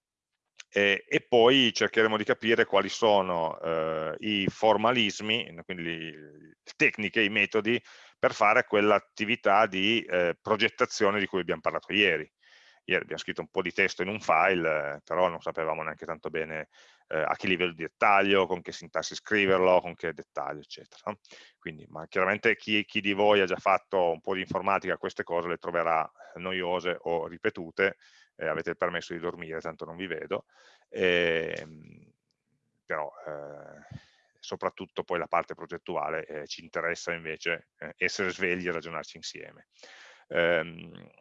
S1: e, e, poi cercheremo di capire quali sono eh, i formalismi, quindi le tecniche, i metodi per fare quell'attività di eh, progettazione di cui abbiamo parlato ieri. Ieri abbiamo scritto un po' di testo in un file, però non sapevamo neanche tanto bene eh, a che livello di dettaglio, con che sintassi scriverlo, con che dettaglio, eccetera. Quindi, ma chiaramente chi, chi di voi ha già fatto un po' di informatica, queste cose le troverà noiose o ripetute, eh, avete il permesso di dormire, tanto non vi vedo, e, ehm, però eh, soprattutto poi la parte progettuale eh, ci interessa invece eh, essere svegli e ragionarci insieme. Ehm,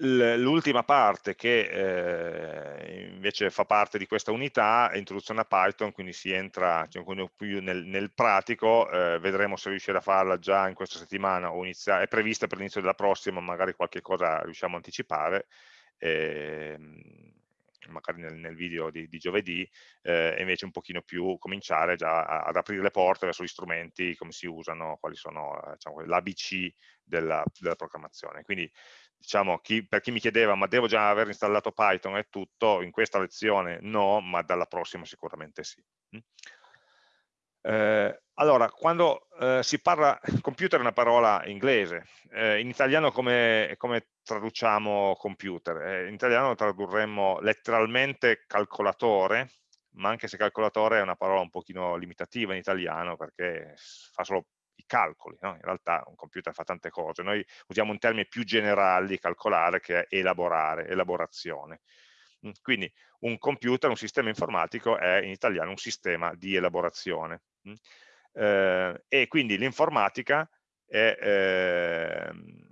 S1: L'ultima parte che eh, invece fa parte di questa unità è introduzione a Python, quindi si entra diciamo, più nel, nel pratico, eh, vedremo se riuscire a farla già in questa settimana o inizia, è prevista per l'inizio della prossima, magari qualche cosa riusciamo a anticipare. Eh, magari nel, nel video di, di giovedì, eh, e invece un pochino più cominciare già ad aprire le porte verso gli strumenti, come si usano, quali sono eh, diciamo, l'ABC della, della, programmazione. Quindi diciamo, chi, per chi mi chiedeva ma devo già aver installato Python e tutto, in questa lezione no, ma dalla prossima sicuramente sì. Eh, Allora, quando eh, si parla, computer è una parola inglese, eh, in italiano come, come traduciamo computer? Eh, in italiano tradurremmo letteralmente calcolatore, ma anche se calcolatore è una parola un pochino limitativa in italiano perché fa solo i calcoli, no? in realtà un computer fa tante cose, noi usiamo un termine più generale di calcolare che è elaborare, elaborazione. Quindi un computer, un sistema informatico è in italiano un sistema di elaborazione. Eh, e quindi l'informatica è ehm,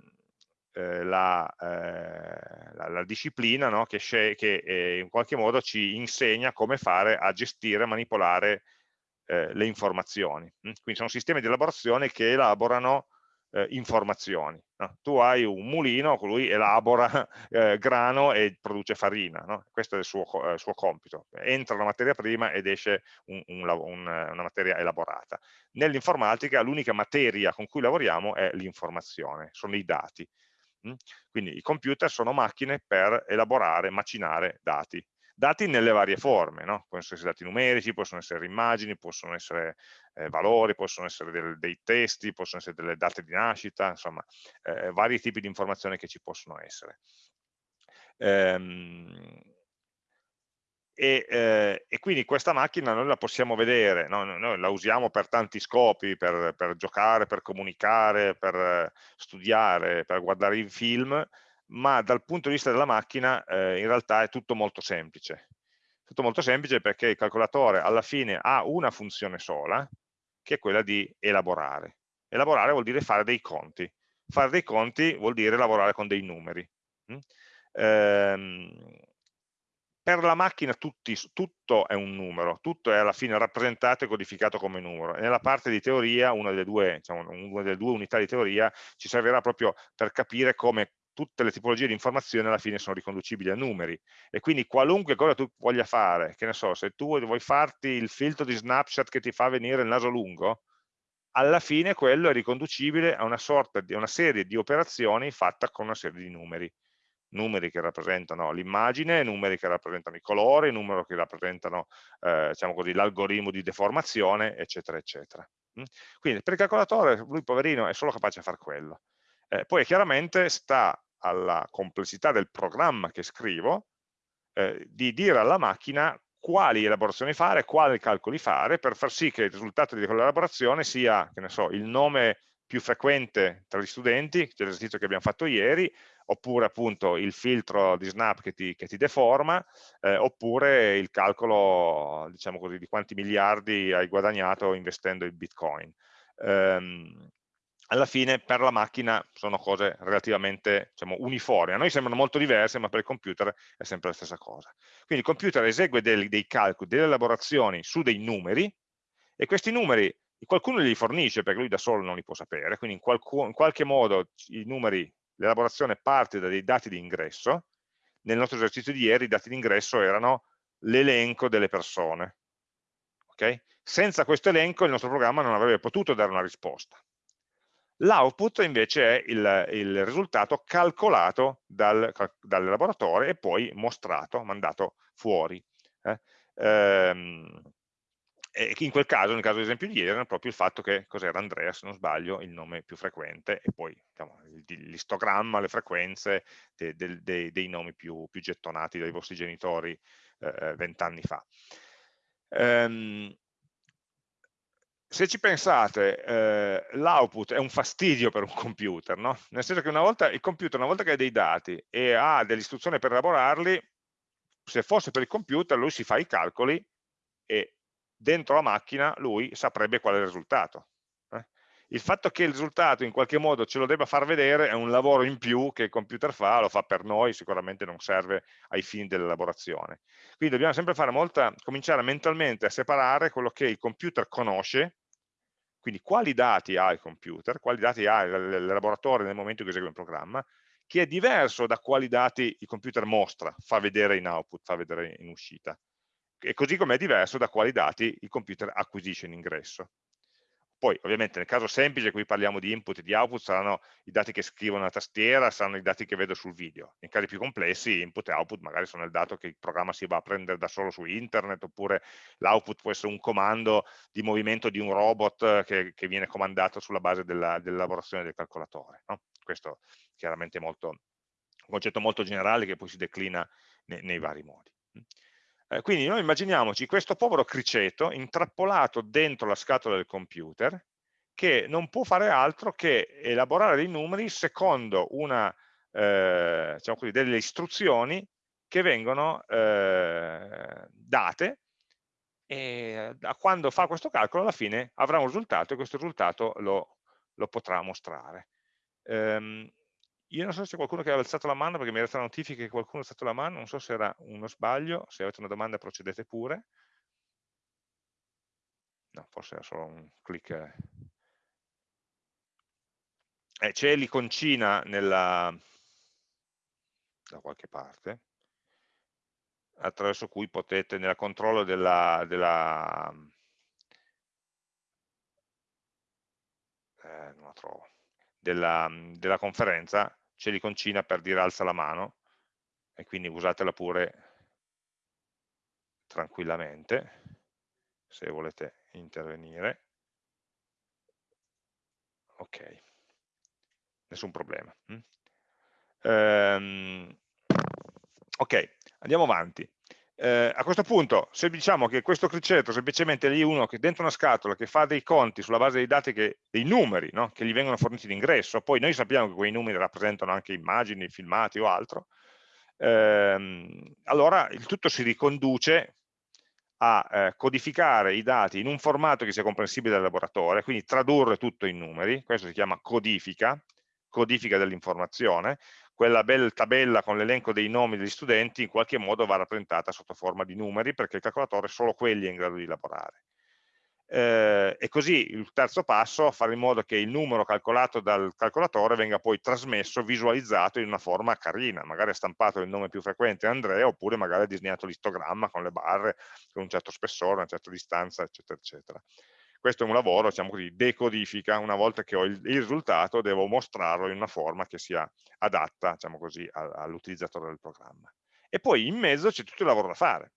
S1: eh, la, eh, la, la, disciplina no? che, che eh, in qualche modo ci insegna come fare a gestire, manipolare eh, le informazioni. Quindi sono sistemi di elaborazione che elaborano eh, informazioni. No? Tu hai un mulino, lui elabora eh, grano e produce farina, no? questo è il suo, eh, suo, compito. Entra la materia prima ed esce un, un, un, una materia elaborata. Nell'informatica l'unica materia con cui lavoriamo è l'informazione, sono i dati. Mm? Quindi i computer sono macchine per elaborare, macinare dati dati nelle varie forme, no? possono essere dati numerici, possono essere immagini, possono essere eh, valori, possono essere del, dei testi, possono essere delle date di nascita, insomma, eh, vari tipi di informazioni che ci possono essere. Ehm, e, eh, e, quindi questa macchina noi la possiamo vedere, no? noi la usiamo per tanti scopi, per, per giocare, per comunicare, per studiare, per guardare i film, ma dal punto di vista della macchina eh, in realtà è tutto molto semplice. Tutto molto semplice perché il calcolatore alla fine ha una funzione sola, che è quella di elaborare. Elaborare vuol dire fare dei conti. Fare dei conti vuol dire lavorare con dei numeri. Mm? Ehm, per la macchina tutti, tutto è un numero, tutto è alla fine rappresentato e codificato come numero. Nella parte di teoria, una delle, due, diciamo, una delle due unità di teoria, ci servirà proprio per capire come tutte le tipologie di informazioni alla fine sono riconducibili a numeri e quindi qualunque cosa tu voglia fare, che ne so, se tu vuoi farti il filtro di snapshot che ti fa venire il naso lungo, alla fine quello è riconducibile a una sorta di una serie di operazioni fatta con una serie di numeri numeri che rappresentano l'immagine, numeri che rappresentano i colori, numeri che rappresentano eh, diciamo l'algoritmo di deformazione, eccetera, eccetera. Mm? Quindi per il calcolatore, lui poverino, è solo capace di fare quello. Eh, poi chiaramente sta alla complessità del programma che scrivo, eh, di dire alla macchina quali elaborazioni fare, quali calcoli fare, per far sì che il risultato di quell'elaborazione sia, che ne so, il nome più frequente tra gli studenti, che è l'esercizio che abbiamo fatto ieri, oppure appunto il filtro di snap che ti, che ti deforma, eh, oppure il calcolo, diciamo così, di quanti miliardi hai guadagnato investendo in Bitcoin. Um, alla fine per la macchina sono cose relativamente diciamo, uniformi. A noi sembrano molto diverse, ma per il computer è sempre la stessa cosa. Quindi il computer esegue dei, dei calcoli, delle elaborazioni su dei numeri, e questi numeri qualcuno li fornisce, perché lui da solo non li può sapere, quindi in, qualcu, in qualche modo i numeri, l'elaborazione parte da dei dati di ingresso, nel nostro esercizio di ieri i dati di ingresso erano l'elenco delle persone. Okay? Senza questo elenco il nostro programma non avrebbe potuto dare una risposta. L'output invece è il, il, risultato calcolato dal, dall'elaboratore e poi mostrato, mandato fuori. Eh? Ehm, e in quel caso, nel caso ad esempio di ieri, era proprio il fatto che cos'era Andrea, se non sbaglio, il nome più frequente, e poi diciamo, l'istogramma, le frequenze de, de, de, dei nomi più, più, gettonati dai vostri genitori eh, vent'anni fa. Ehm, se ci pensate, eh, l'output è un fastidio per un computer, no? nel senso che una volta, il computer, una volta che ha dei dati e ha delle istruzioni per elaborarli, se fosse per il computer lui si fa i calcoli e dentro la macchina lui saprebbe qual è il risultato. Il fatto che il risultato in qualche modo ce lo debba far vedere è un lavoro in più che il computer fa, lo fa per noi, sicuramente non serve ai fini dell'elaborazione. Quindi dobbiamo sempre fare molta, cominciare mentalmente a separare quello che il computer conosce, quindi quali dati ha il computer, quali dati ha l'elaboratore nel momento in cui esegue un programma, che è diverso da quali dati il computer mostra, fa vedere in output, fa vedere in uscita. E così come è diverso da quali dati il computer acquisisce in ingresso. Poi ovviamente nel caso semplice, qui parliamo di input e di output, saranno i dati che scrivo nella tastiera, saranno i dati che vedo sul video. In casi più complessi, input e output magari sono il dato che il programma si va a prendere da solo su internet, oppure l'output può essere un comando di movimento di un robot che, che viene comandato sulla base dell'elaborazione del calcolatore. No? Questo chiaramente è molto, un concetto molto generale che poi si declina nei, nei vari modi. Eh, quindi noi immaginiamoci questo povero criceto intrappolato dentro la scatola del computer che non può fare altro che elaborare dei numeri secondo una, eh, diciamo così, delle istruzioni che vengono eh, date e da quando fa questo calcolo alla fine avrà un risultato e questo risultato lo, lo potrà mostrare. Um, io non so se c'è qualcuno che aveva alzato la mano perché mi è arrivata la notifica che qualcuno ha alzato la mano, non so se era uno sbaglio, se avete una domanda procedete pure. No, forse era solo un clic. Eh, c'è l'iconcina nella da qualche parte attraverso cui potete nel controllo della, della eh, non la trovo della, della conferenza c'è l'iconcina per dire alza la mano e quindi usatela pure tranquillamente se volete intervenire. Ok. Nessun problema ehm, ok andiamo avanti eh, a questo punto, se diciamo che questo criceto semplicemente lì uno che dentro una scatola che fa dei conti sulla base dei dati, che, dei numeri no? che gli vengono forniti d'ingresso, poi noi sappiamo che quei numeri rappresentano anche immagini, filmati o altro, ehm, allora il tutto si riconduce a eh, codificare i dati in un formato che sia comprensibile dal laboratorio, quindi tradurre tutto in numeri, questo si chiama codifica, codifica dell'informazione, quella bella tabella con l'elenco dei nomi degli studenti in qualche modo va rappresentata sotto forma di numeri perché il calcolatore solo quelli è in grado di elaborare. Eh, e così il terzo passo, fare in modo che il numero calcolato dal calcolatore venga poi trasmesso, visualizzato in una forma carina, magari stampato il nome più frequente Andrea oppure magari disegnato l'istogramma con le barre con un certo spessore, una certa distanza, eccetera, eccetera questo è un lavoro, diciamo così, decodifica, una volta che ho il, il risultato devo mostrarlo in una forma che sia adatta, diciamo così, all'utilizzatore del programma. E poi in mezzo c'è tutto il lavoro da fare,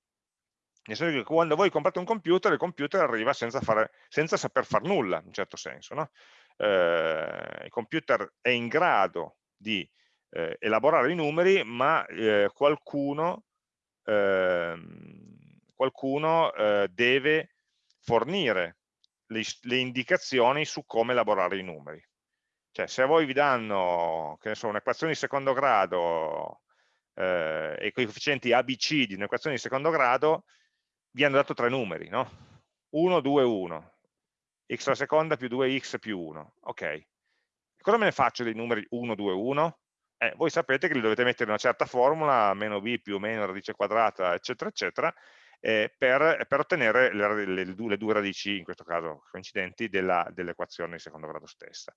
S1: nel senso che quando voi comprate un computer, il computer arriva senza, fare, senza saper fare nulla, in un certo senso. No? Eh, il computer è in grado di eh, elaborare i numeri, ma eh, qualcuno, ehm, qualcuno eh, deve fornire le, le indicazioni su come elaborare i numeri. Cioè, se a voi vi danno, so, un'equazione di secondo grado eh, e coefficienti ABC di un'equazione di secondo grado, vi hanno dato tre numeri, no? 1, 2, 1, x alla seconda più 2x più 1. Ok. Cosa me ne faccio dei numeri 1, 2, 1? Eh, voi sapete che li dovete mettere in una certa formula, meno b più meno radice quadrata, eccetera, eccetera, eh, per, per, ottenere le, le, le, due radici, in questo caso coincidenti, dell'equazione dell di secondo grado stessa.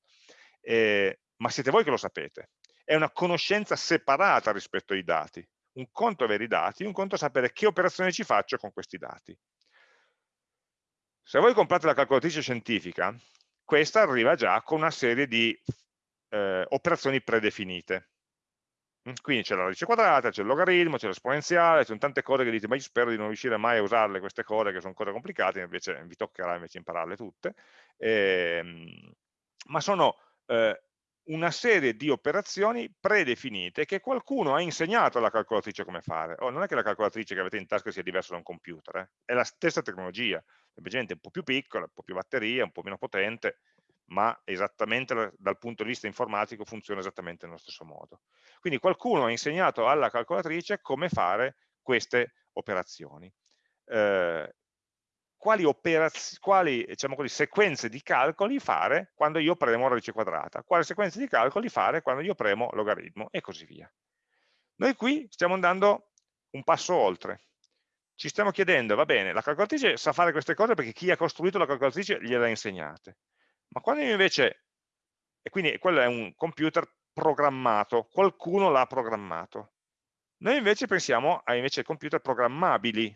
S1: Eh, ma siete voi che lo sapete. È una conoscenza separata rispetto ai dati. Un conto avere i dati, un conto sapere che operazione ci faccio con questi dati. Se voi comprate la calcolatrice scientifica, questa arriva già con una serie di eh, operazioni predefinite. Quindi c'è la radice quadrata, c'è il logaritmo, c'è l'esponenziale, ci sono tante cose che dite, ma io spero di non riuscire mai a usarle queste cose, che sono cose complicate, invece vi toccherà invece impararle tutte. Eh, ma sono eh, una serie di operazioni predefinite che qualcuno ha insegnato alla calcolatrice come fare. Oh, non è che la calcolatrice che avete in tasca sia diversa da un computer, eh? è la stessa tecnologia, semplicemente un po' più piccola, un po' più batteria, un po' meno potente, ma esattamente dal punto di vista informatico funziona esattamente nello stesso modo. Quindi qualcuno ha insegnato alla calcolatrice come fare queste operazioni. Eh, quali, quali diciamo così, sequenze di calcoli fare quando io premo radice quadrata, quali sequenze di calcoli fare quando io premo logaritmo e così via. Noi qui stiamo andando un passo oltre. Ci stiamo chiedendo, va bene, la calcolatrice sa fare queste cose perché chi ha costruito la calcolatrice gliele ha insegnate. Ma quando io invece, e quindi quello è un computer programmato, qualcuno l'ha programmato. Noi invece pensiamo a invece computer programmabili,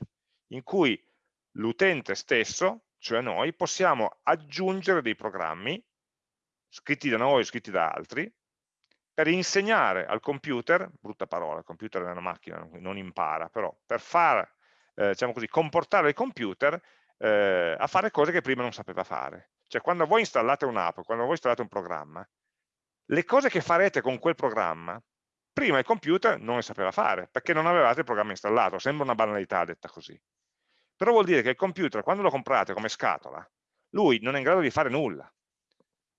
S1: in cui l'utente stesso cioè noi, possiamo aggiungere dei programmi, scritti da noi scritti da altri, per insegnare al computer, brutta parola, il computer è una macchina, non impara, però per far, eh, diciamo così, comportare il computer eh, a fare cose che prima non sapeva fare. Cioè quando voi installate un'app, quando voi installate un programma, le cose che farete con quel programma, prima il computer non le sapeva fare, perché non avevate il programma installato, sembra una banalità detta così. Però vuol dire che il computer, quando lo comprate come scatola, lui non è in grado di fare nulla.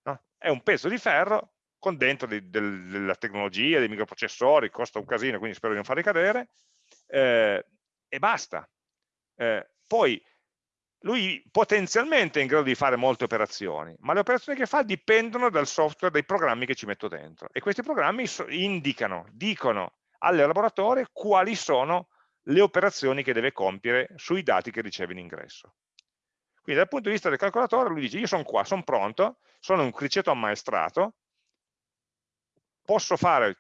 S1: No? È un pezzo di ferro con dentro di, del, della tecnologia, dei microprocessori, costa un casino, quindi spero di non farli cadere, eh, e basta. Eh, poi lui potenzialmente è in grado di fare molte operazioni, ma le operazioni che fa dipendono dal software, dai programmi che ci metto dentro. E questi programmi indicano, dicono all'elaboratore quali sono le operazioni che deve compiere sui dati che riceve in ingresso. Quindi dal punto di vista del calcolatore lui dice io sono qua, sono pronto, sono un criceto ammaestrato, posso fare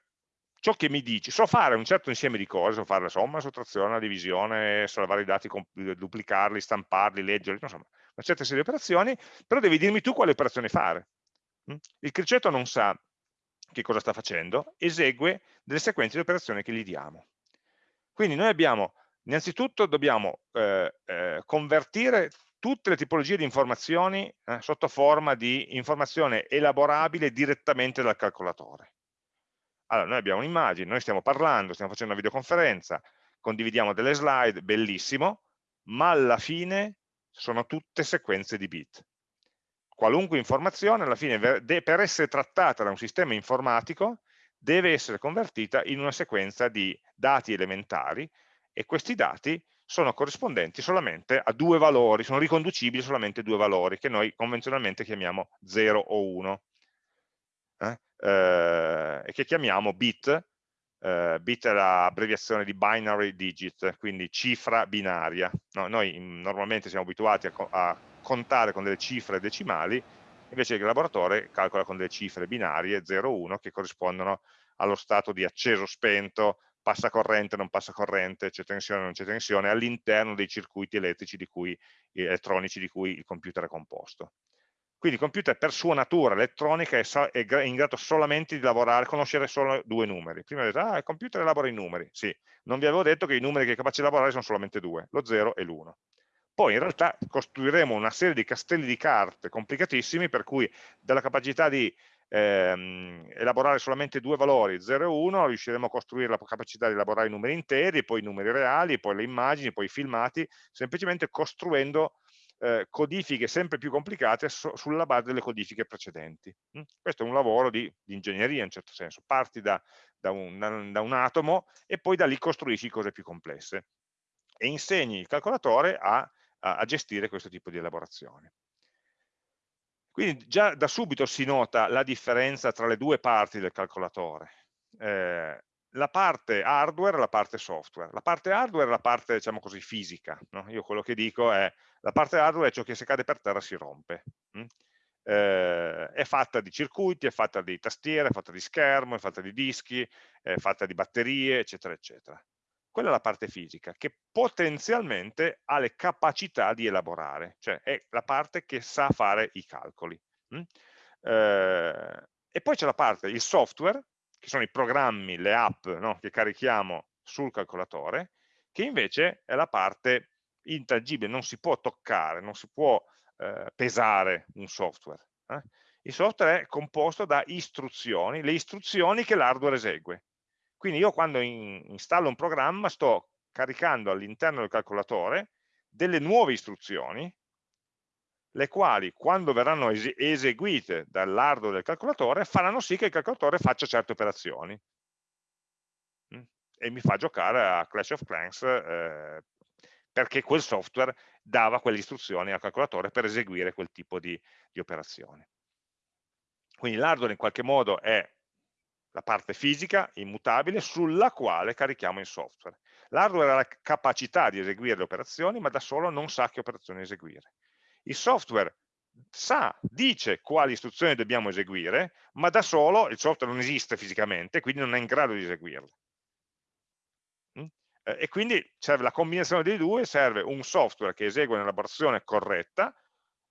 S1: ciò che mi dici, so fare un certo insieme di cose, so fare la somma, la sottrazione, la divisione, salvare i dati, duplicarli, stamparli, leggerli, insomma, una certa serie di operazioni, però devi dirmi tu quale operazione fare. Mm? Il criceto non sa che cosa sta facendo, esegue delle sequenze di operazioni che gli diamo. Quindi noi abbiamo, innanzitutto dobbiamo eh, eh, convertire tutte le tipologie di informazioni eh, sotto forma di informazione elaborabile direttamente dal calcolatore. Allora, noi abbiamo un'immagine, noi stiamo parlando, stiamo facendo una videoconferenza, condividiamo delle slide, bellissimo, ma alla fine sono tutte sequenze di bit. Qualunque informazione, alla fine, per essere trattata da un sistema informatico, deve essere convertita in una sequenza di dati elementari e questi dati sono corrispondenti solamente a due valori, sono riconducibili solamente a due valori che noi convenzionalmente chiamiamo 0 o 1 eh? Eh, e che chiamiamo bit, eh, bit è l'abbreviazione di binary digit, quindi cifra binaria. No, noi normalmente siamo abituati a, a, contare con delle cifre decimali, invece il laboratorio calcola con delle cifre binarie 0-1 che corrispondono allo stato di acceso, spento, passa corrente, non passa corrente, c'è tensione, non c'è tensione, all'interno dei circuiti elettrici di cui, elettronici di cui il computer è composto. Quindi il computer per sua natura elettronica è, in grado solamente di lavorare, conoscere solo due numeri. Prima ho detto, ah, il computer elabora i numeri. Sì, non vi avevo detto che i numeri che è capace di lavorare sono solamente due, lo 0 e l'1. Poi in realtà costruiremo una serie di castelli di carte complicatissimi per cui dalla capacità di ehm, elaborare solamente due valori, 0 e 1, riusciremo a costruire la capacità di elaborare i numeri interi, poi i numeri reali, poi le immagini, poi i filmati, semplicemente costruendo eh, codifiche sempre più complicate so, sulla base delle codifiche precedenti. Mm? Questo è un lavoro di, di, ingegneria in certo senso, parti da, da, un, da, un, atomo e poi da lì costruisci cose più complesse e insegni il calcolatore a, a, gestire questo tipo di elaborazioni. Quindi già da subito si nota la differenza tra le due parti del calcolatore. Eh, la parte hardware e la parte software. La parte hardware è la parte, diciamo così, fisica. No? Io quello che dico è, la parte hardware è ciò che se cade per terra si rompe. Mm? Eh, è fatta di circuiti, è fatta di tastiere, è fatta di schermo, è fatta di dischi, è fatta di batterie, eccetera, eccetera. Quella è la parte fisica, che potenzialmente ha le capacità di elaborare, cioè è la parte che sa fare i calcoli. Mm? Eh, e poi c'è la parte, il software, che sono i programmi, le app no, che carichiamo sul calcolatore, che invece è la parte intangibile, non si può toccare, non si può eh, pesare un software. Eh? Il software è composto da istruzioni, le istruzioni che l'hardware esegue. Quindi io quando in, installo un programma sto caricando all'interno del calcolatore delle nuove istruzioni le quali quando verranno eseguite dall'hardware del calcolatore faranno sì che il calcolatore faccia certe operazioni mm? e mi fa giocare a Clash of Clans eh, perché quel software dava quelle istruzioni al calcolatore per eseguire quel tipo di, di operazioni. Quindi l'hardware in qualche modo è la parte fisica, immutabile, sulla quale carichiamo il software. L'hardware ha la capacità di eseguire le operazioni, ma da solo non sa che operazioni eseguire. Il software sa, dice quali istruzioni dobbiamo eseguire, ma da solo il software non esiste fisicamente, quindi non è in grado di eseguirle. Mm? Eh, e quindi serve la combinazione dei due, serve un software che esegue un'elaborazione corretta,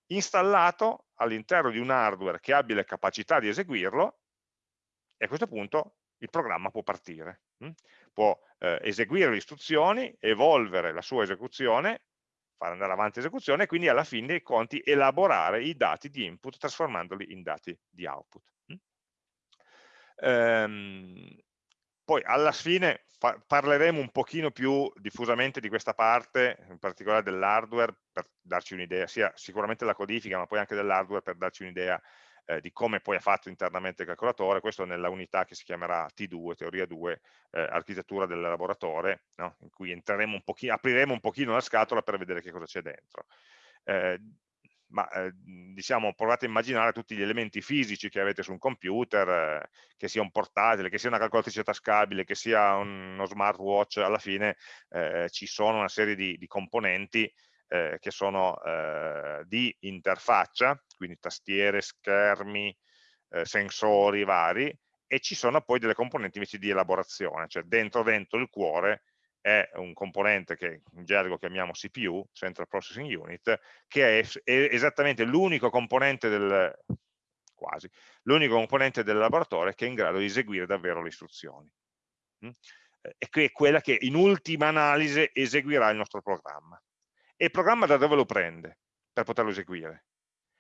S1: installato all'interno di un hardware che abbia le capacità di eseguirlo e a questo punto il programma può partire. Hm? Può eh, eseguire le istruzioni, evolvere la sua esecuzione, fare andare avanti l'esecuzione e quindi alla fine dei conti elaborare i dati di input trasformandoli in dati di output. Hm? Ehm, poi alla fine pa parleremo un pochino più diffusamente di questa parte, in particolare dell'hardware, per darci un'idea, sia sicuramente della codifica, ma poi anche dell'hardware per darci un'idea eh, di come poi è fatto internamente il calcolatore, questo nella unità che si chiamerà T2, teoria 2, eh, architettura dell'elaboratore, no? in cui un apriremo un pochino la scatola per vedere che cosa c'è dentro. Eh, ma eh, diciamo provate a immaginare tutti gli elementi fisici che avete su un computer, eh, che sia un portatile, che sia una calcolatrice tascabile, che sia un, uno smartwatch, alla fine eh, ci sono una serie di, di componenti eh, che sono eh, di interfaccia, quindi tastiere, schermi, eh, sensori vari, e ci sono poi delle componenti invece di elaborazione, cioè dentro dentro il cuore è un componente che in gergo chiamiamo CPU, Central Processing Unit, che è, è esattamente l'unico componente del quasi, l'unico componente del laboratorio che è in grado di eseguire davvero le istruzioni. Mm? E che è quella che in ultima analisi eseguirà il nostro programma. E il programma da dove lo prende per poterlo eseguire?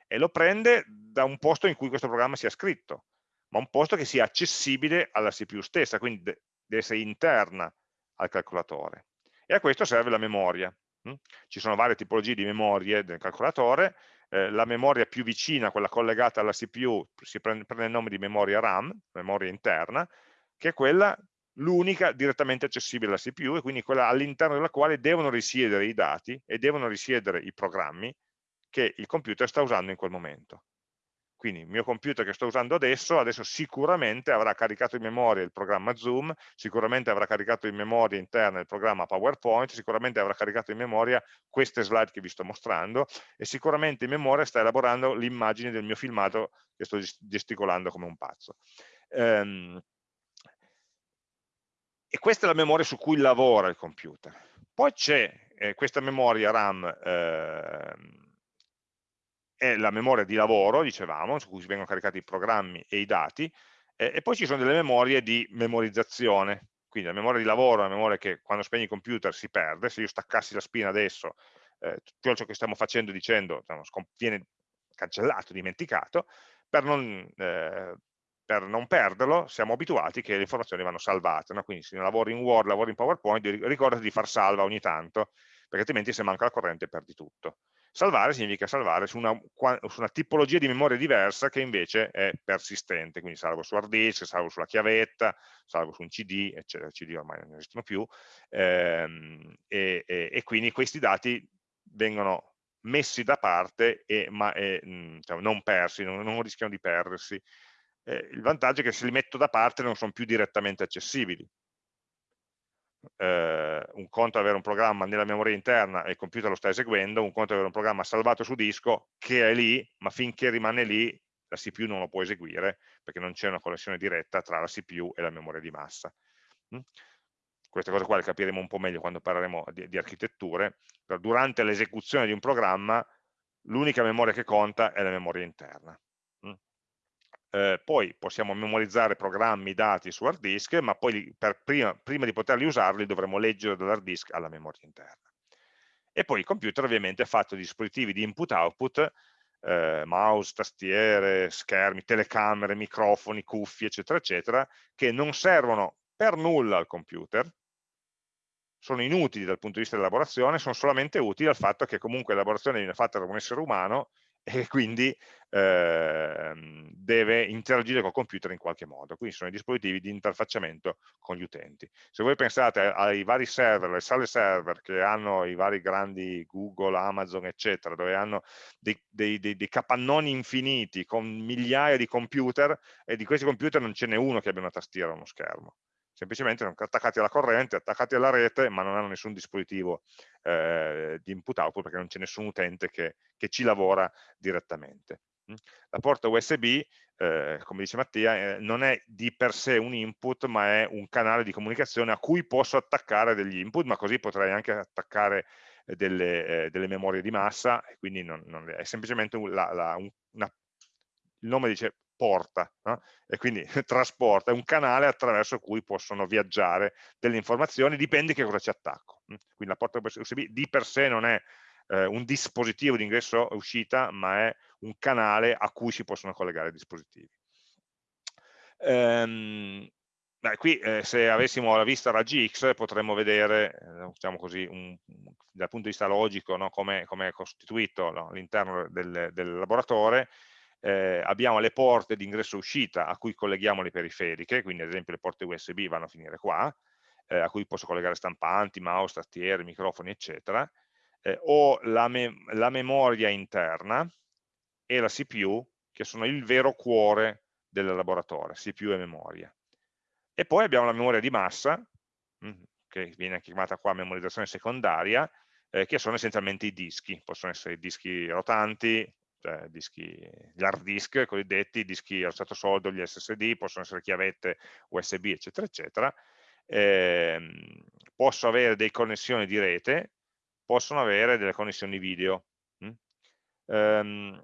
S1: E lo prende da un posto in cui questo programma sia scritto, ma un posto che sia accessibile alla CPU stessa, quindi deve essere interna al calcolatore. E a questo serve la memoria. Hm? Ci sono varie tipologie di memorie del calcolatore, eh, la memoria più vicina, quella collegata alla CPU, si prende, prende il nome di memoria RAM, memoria interna, che è quella l'unica direttamente accessibile alla CPU e quindi quella all'interno della quale devono risiedere i dati e devono risiedere i programmi che il computer sta usando in quel momento. Quindi il mio computer che sto usando adesso, adesso sicuramente avrà caricato in memoria il programma Zoom, sicuramente avrà caricato in memoria interna il programma PowerPoint, sicuramente avrà caricato in memoria queste slide che vi sto mostrando e sicuramente in memoria sta elaborando l'immagine del mio filmato che sto gesticolando come un pazzo. Ehm, e questa è la memoria su cui lavora il computer. Poi c'è eh, questa memoria RAM eh, è la memoria di lavoro, dicevamo, su cui vengono caricati i programmi e i dati, eh, e poi ci sono delle memorie di memorizzazione, quindi la memoria di lavoro è una memoria che quando spegni il computer si perde, se io staccassi la spina adesso, eh, tutto ciò che stiamo facendo dicendo diciamo, viene cancellato, dimenticato, per non, eh, per non, perderlo siamo abituati che le informazioni vanno salvate, no? quindi se lavori in Word, lavori in PowerPoint, ricordati di far salva ogni tanto, perché altrimenti se manca la corrente perdi tutto. Salvare significa salvare su una, su una, tipologia di memoria diversa che invece è persistente, quindi salvo su hard disk, salvo sulla chiavetta, salvo su un CD, eccetera, CD ormai non esistono più, ehm, e, e, e, quindi questi dati vengono messi da parte e, ma e, mh, cioè, non persi, non, non, rischiano di perdersi. Eh, il vantaggio è che se li metto da parte non sono più direttamente accessibili, eh, un conto è avere un programma nella memoria interna e il computer lo sta eseguendo, un conto è avere un programma salvato su disco che è lì, ma finché rimane lì la CPU non lo può eseguire perché non c'è una connessione diretta tra la CPU e la memoria di massa. Mm? Queste cose qua le capiremo un po' meglio quando parleremo di, di architetture, però durante l'esecuzione di un programma l'unica memoria che conta è la memoria interna eh, poi possiamo memorizzare programmi, dati su hard disk, ma poi prima, prima, di poterli usarli dovremo leggere dall'hard disk alla memoria interna. E poi il computer ovviamente è fatto di dispositivi di input-output, eh, mouse, tastiere, schermi, telecamere, microfoni, cuffie, eccetera, eccetera, che non servono per nulla al computer, sono inutili dal punto di vista dell'elaborazione, sono solamente utili al fatto che comunque l'elaborazione viene fatta da un essere umano e quindi eh, deve interagire col computer in qualche modo. Quindi sono i dispositivi di interfacciamento con gli utenti. Se voi pensate ai vari server, le sale server che hanno i vari grandi Google, Amazon, eccetera, dove hanno dei, dei, dei, dei capannoni infiniti con migliaia di computer e di questi computer non ce n'è uno che abbia una tastiera o uno schermo semplicemente sono attaccati alla corrente, attaccati alla rete, ma non hanno nessun dispositivo eh, di input-output perché non c'è nessun utente che, che, ci lavora direttamente. Mm? La porta USB, eh, come dice Mattia, eh, non è di per sé un input, ma è un canale di comunicazione a cui posso attaccare degli input, ma così potrei anche attaccare delle, eh, delle, memorie di massa, quindi non, non è semplicemente un, la, la, un, una, il nome dice porta, no? e quindi trasporta, è un canale attraverso cui possono viaggiare delle informazioni, dipende che cosa ci attacco. Hm? Quindi la porta USB di per sé non è eh, un dispositivo di ingresso e uscita, ma è un canale a cui si possono collegare dispositivi. Ehm, beh, qui eh, se avessimo la vista raggi X potremmo vedere, eh, diciamo così, un, dal punto di vista logico, no, come è costituito no, all'interno del, del, laboratorio, eh, abbiamo le porte di ingresso e uscita a cui colleghiamo le periferiche, quindi ad esempio le porte USB vanno a finire qua, eh, a cui posso collegare stampanti, mouse, tastiere, microfoni, eccetera, eh, o la, me la memoria interna e la CPU, che sono il vero cuore del laboratorio, CPU e memoria. E poi abbiamo la memoria di massa, che viene chiamata qua memorizzazione secondaria, eh, che sono essenzialmente i dischi, possono essere dischi rotanti, cioè dischi, gli hard disk cosiddetti, dischi allo stato soldo, gli SSD, possono essere chiavette USB, eccetera, eccetera. Eh, posso avere delle connessioni di rete, possono avere delle connessioni video. Mm? Um,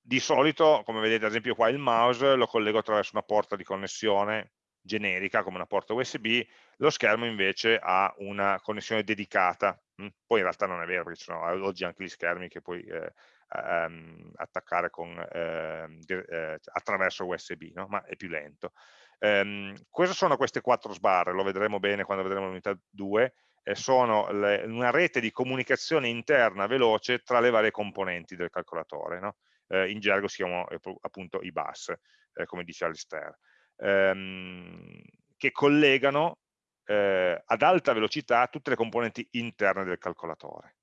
S1: di solito, come vedete ad esempio qua il mouse lo collego attraverso una porta di connessione generica come una porta USB, lo schermo invece ha una connessione dedicata, mm? poi in realtà non è vero perché ci sono oggi anche gli schermi che puoi eh, ehm, attaccare con, ehm, eh, attraverso USB, no? ma è più lento. Um, cosa sono queste quattro sbarre? Lo vedremo bene quando vedremo l'unità 2, eh, sono le, una rete di comunicazione interna veloce tra le varie componenti del calcolatore. No? eh, in gergo si chiamano eh, appunto i bus, eh, come dice Alistair, ehm, che collegano eh, ad alta velocità tutte le componenti interne del calcolatore.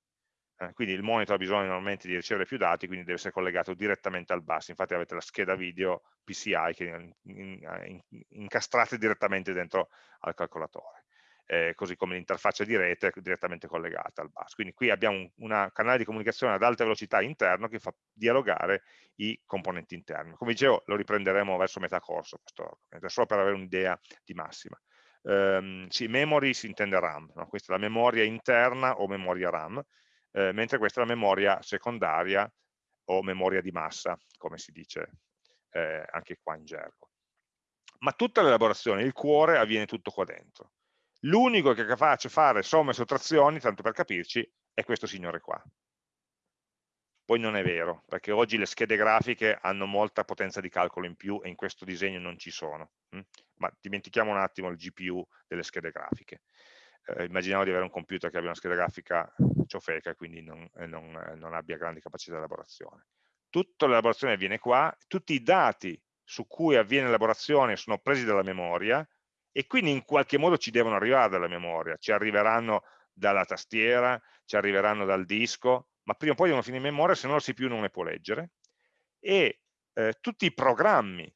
S1: Eh, quindi il monitor ha bisogno normalmente di ricevere più dati, quindi deve essere collegato direttamente al bus. Infatti avete la scheda video PCI che in, incastrate direttamente dentro al calcolatore eh, così come l'interfaccia di rete direttamente collegata al bus. Quindi qui abbiamo un una canale di comunicazione ad alta velocità interno che fa dialogare i componenti interni. Come dicevo, lo riprenderemo verso metà corso, questo, solo per avere un'idea di massima. Um, sì, memory si intende RAM, no? questa è la memoria interna o memoria RAM, eh, mentre questa è la memoria secondaria o memoria di massa, come si dice eh, anche qua in gergo. Ma tutta l'elaborazione, il cuore, avviene tutto qua dentro. L'unico che è capace di fare somme e sottrazioni, tanto per capirci, è questo signore qua. Poi non è vero, perché oggi le schede grafiche hanno molta potenza di calcolo in più e in questo disegno non ci sono. Hm? Ma dimentichiamo un attimo il GPU delle schede grafiche. Eh, immaginiamo di avere un computer che abbia una scheda grafica ciofeca e quindi non, eh, non, eh, non abbia grandi capacità di elaborazione. Tutta l'elaborazione avviene qua, tutti i dati su cui avviene l'elaborazione sono presi dalla memoria, e quindi in qualche modo ci devono arrivare dalla memoria, ci arriveranno dalla tastiera, ci arriveranno dal disco, ma prima o poi devono finire in memoria, se no la CPU non le può leggere, e eh, tutti i programmi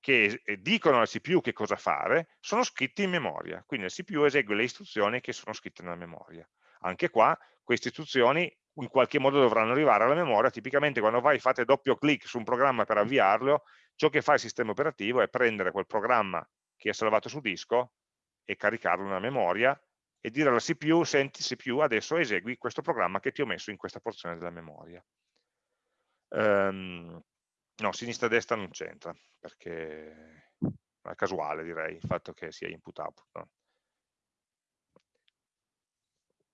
S1: che eh, dicono alla CPU che cosa fare sono scritti in memoria, quindi la CPU esegue le istruzioni che sono scritte nella memoria. Anche qua queste istruzioni in qualche modo dovranno arrivare alla memoria, tipicamente quando vai fate doppio clic su un programma per avviarlo, ciò che fa il sistema operativo è prendere quel programma che è salvato su disco e caricarlo nella memoria e dire alla CPU, senti CPU, adesso esegui questo programma che ti ho messo in questa porzione della memoria. Um, no, sinistra-destra non c'entra, perché è casuale direi, il fatto che sia input-output. No?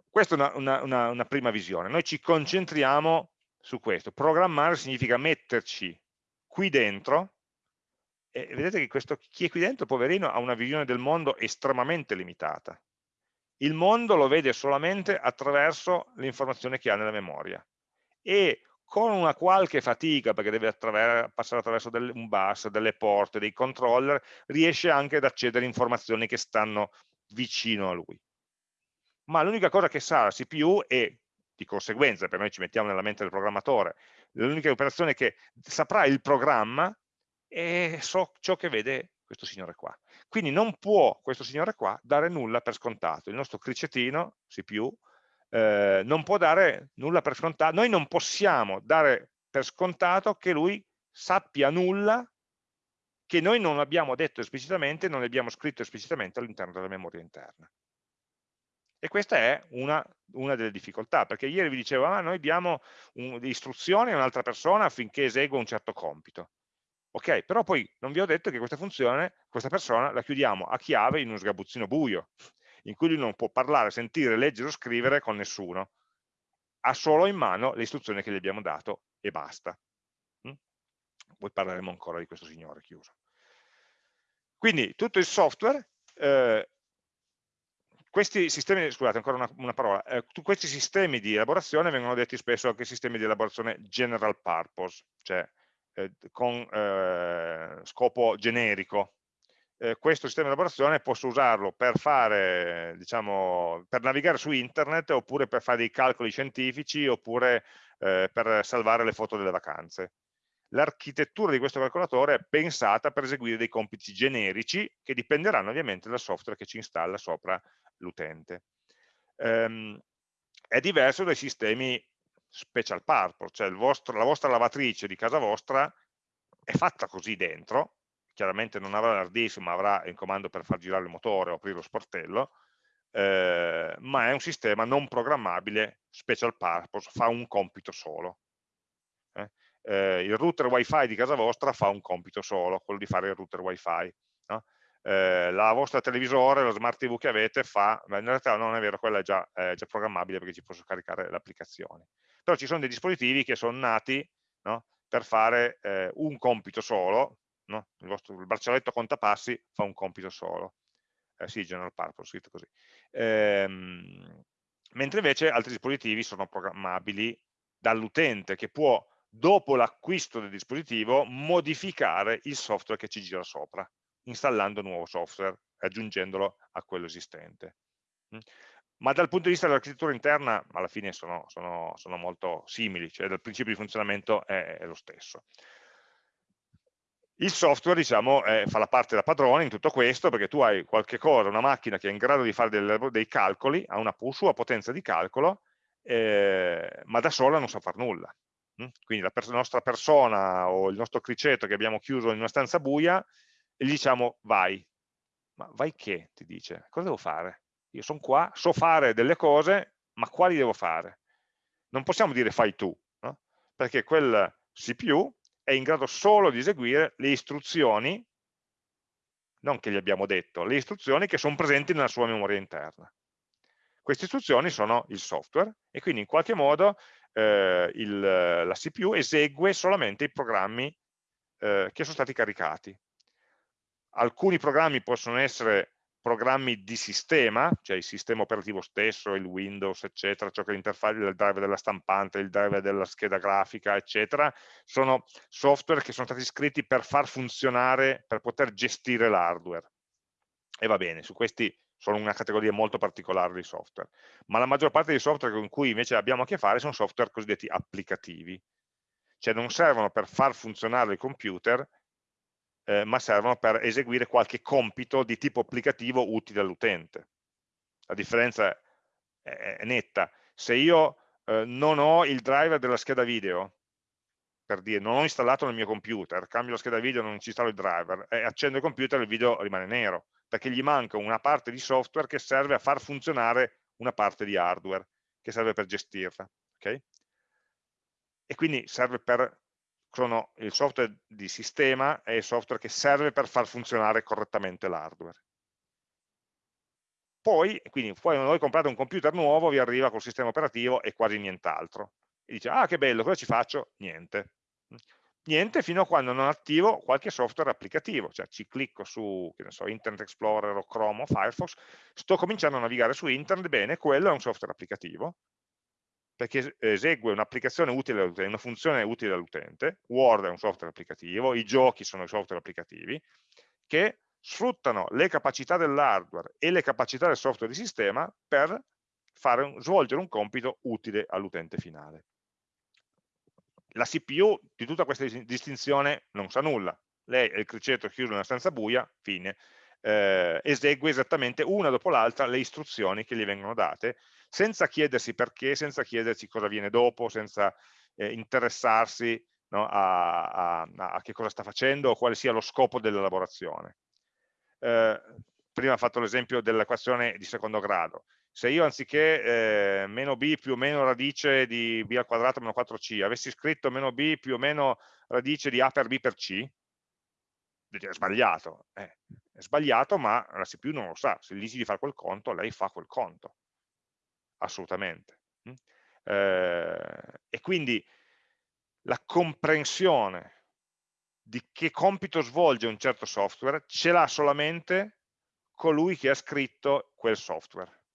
S1: Questa è una, una, una, una prima visione. Noi ci concentriamo su questo. Programmare significa metterci qui dentro e vedete che questo, chi è qui dentro, poverino, ha una visione del mondo estremamente limitata. Il mondo lo vede solamente attraverso l'informazione che ha nella memoria e con una qualche fatica, perché deve passare attraverso del, un bus, delle porte, dei controller, riesce anche ad accedere a informazioni che stanno vicino a lui. Ma l'unica cosa che sa la CPU è, di conseguenza, per noi ci mettiamo nella mente del programmatore, l'unica operazione che saprà il programma e so ciò che vede questo signore qua. Quindi non può questo signore qua dare nulla per scontato. Il nostro cricetino, CPU, eh, non può dare nulla per scontato. Noi non possiamo dare per scontato che lui sappia nulla che noi non abbiamo detto esplicitamente, non abbiamo scritto esplicitamente all'interno della memoria interna. E questa è una, una delle difficoltà, perché ieri vi dicevo, ah, noi diamo un, istruzioni a un'altra persona affinché esegua un certo compito. Ok, però poi non vi ho detto che questa funzione, questa persona la chiudiamo a chiave in uno sgabuzzino buio, in cui lui non può parlare, sentire, leggere o scrivere con nessuno. Ha solo in mano le istruzioni che gli abbiamo dato e basta. Mm? Poi parleremo ancora di questo signore chiuso. Quindi tutto il software eh, questi sistemi, scusate ancora una, una parola, eh, questi sistemi di elaborazione vengono detti spesso anche sistemi di elaborazione general purpose, cioè eh, con eh, scopo generico. Eh, questo sistema di elaborazione posso usarlo per fare, diciamo, per navigare su internet oppure per fare dei calcoli scientifici oppure eh, per salvare le foto delle vacanze l'architettura di questo calcolatore è pensata per eseguire dei compiti generici che dipenderanno ovviamente dal software che ci installa sopra l'utente. Um, è diverso dai sistemi special purpose, cioè vostro, la vostra lavatrice di casa vostra è fatta così dentro, chiaramente non avrà l'hard ma avrà il comando per far girare il motore o aprire lo sportello, eh, ma è un sistema non programmabile special purpose, fa un compito solo. Eh? Eh, il router wifi di casa vostra fa un compito solo, quello di fare il router wifi. No? eh, la vostra televisore, lo smart TV che avete fa, in realtà non è vero, quella è già, è già programmabile perché ci posso caricare l'applicazione. Però ci sono dei dispositivi che sono nati no, per fare eh, un compito solo, no? il, vostro, il braccialetto contapassi fa un compito solo. Eh, sì, general purpose, scritto così. Ehm, mentre invece altri dispositivi sono programmabili dall'utente che può, dopo l'acquisto del dispositivo, modificare il software che ci gira sopra installando nuovo software e aggiungendolo a quello esistente. Mm. Ma dal punto di vista dell'architettura interna, alla fine sono, sono, sono, molto simili, cioè dal principio di funzionamento è, è lo stesso. Il software diciamo, eh, fa la parte da padrone in tutto questo perché tu hai qualche cosa, una macchina che è in grado di fare del, dei calcoli, ha una sua potenza di calcolo, eh, ma da sola non sa fare nulla. Mm. Quindi la, pers nostra persona o il nostro criceto che abbiamo chiuso in una stanza buia gli diciamo vai. Ma vai che? Ti dice. Cosa devo fare? Io sono qua, so fare delle cose, ma quali devo fare? Non possiamo dire fai tu, no? perché quel CPU è in grado solo di eseguire le istruzioni, non che gli abbiamo detto, le istruzioni che sono presenti nella sua memoria interna. Queste istruzioni sono il software e quindi in qualche modo eh, il, la CPU esegue solamente i programmi eh, che sono stati caricati alcuni programmi possono essere programmi di sistema, cioè il sistema operativo stesso, il Windows, eccetera, ciò che è l'interfaccia del driver della stampante, il driver della scheda grafica, eccetera, sono software che sono stati scritti per far funzionare, per poter gestire l'hardware. E va bene, su questi sono una categoria molto particolare di software, ma la maggior parte dei software con cui invece abbiamo a che fare sono software cosiddetti applicativi, cioè non servono per far funzionare il computer, eh, ma servono per eseguire qualche compito di tipo applicativo utile all'utente. La differenza è, è, netta. Se io eh, non ho il driver della scheda video, per dire, non ho installato nel mio computer, cambio la scheda video, non ci installo il driver, e accendo il computer e il video rimane nero, perché gli manca una parte di software che serve a far funzionare una parte di hardware, che serve per gestirla. Okay? E quindi serve per sono il software di sistema è il software che serve per far funzionare correttamente l'hardware. Poi, quindi, poi quando voi comprate un computer nuovo vi arriva col sistema operativo e quasi nient'altro. E dice, ah che bello, cosa ci faccio? Niente. Niente fino a quando non attivo qualche software applicativo, cioè ci clicco su so, Internet Explorer o Chrome o Firefox, sto cominciando a navigare su Internet, bene, quello è un software applicativo, perché esegue un'applicazione utile all'utente, una funzione utile all'utente, Word è un software applicativo, i giochi sono software applicativi, che sfruttano le capacità dell'hardware e le capacità del software di sistema per fare, svolgere un compito utile all'utente finale. La CPU di tutta questa distinzione non sa nulla, lei è il criceto chiuso in una stanza buia, fine, eh, esegue esattamente una dopo l'altra le istruzioni che gli vengono date senza chiedersi perché, senza chiedersi cosa viene dopo, senza eh, interessarsi no, a, a, a, che cosa sta facendo o quale sia lo scopo dell'elaborazione. Eh, prima ha fatto l'esempio dell'equazione di secondo grado. se io anziché eh, meno b più o meno radice di b al quadrato meno 4c, avessi scritto meno b più o meno radice di a per b per c, è sbagliato. Eh, è sbagliato, ma la CPU non lo sa. Se gli dici di fare quel conto, lei fa quel conto. Assolutamente. Mm? Eh, e quindi la comprensione di che compito svolge un certo software ce l'ha solamente colui che ha scritto quel software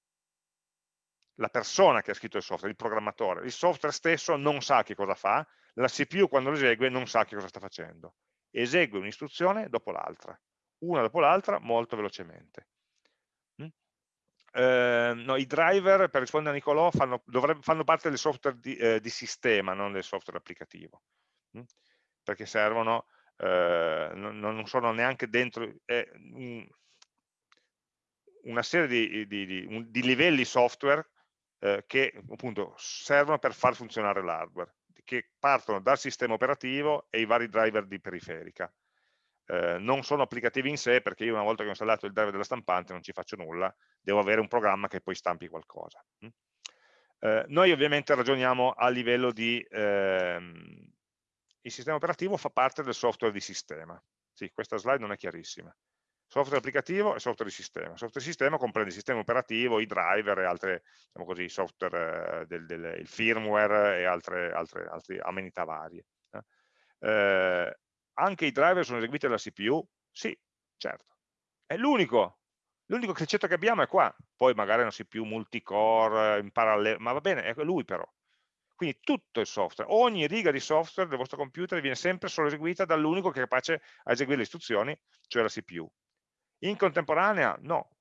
S1: la persona che ha scritto il software, il programmatore. Il software stesso non sa che cosa fa, la CPU quando lo esegue non sa che cosa sta facendo. Esegue un'istruzione dopo l'altra, una dopo l'altra molto velocemente. Mm? Eh, no, I driver, per rispondere a Nicolò, fanno, dovrebbe, fanno parte del software di, eh, di, sistema, non del software applicativo, mm? perché servono, eh, non, non, sono neanche dentro, una serie di, di, di, di livelli software eh, che appunto servono per far funzionare l'hardware, che partono dal sistema operativo e i vari driver di periferica. Eh, non sono applicativi in sé perché io una volta che ho installato il driver della stampante non ci faccio nulla, devo avere un programma che poi stampi qualcosa. Eh, noi ovviamente ragioniamo a livello di... Ehm, il sistema operativo fa parte del software di sistema. Sì, questa slide non è chiarissima software applicativo e software di sistema. Software di sistema comprende il sistema operativo, i driver e altre, diciamo così, software, eh, del, del, il firmware e altre, altre, altre amenità varie. Eh. Anche i driver sono eseguiti dalla CPU? Sì, certo. È l'unico, l'unico criceto che abbiamo è qua. Poi magari una CPU multicore in parallelo, ma va bene, è lui però. Quindi tutto il software, ogni riga di software del vostro computer viene sempre solo eseguita dall'unico che è capace a eseguire le istruzioni, cioè la CPU. In contemporanea no,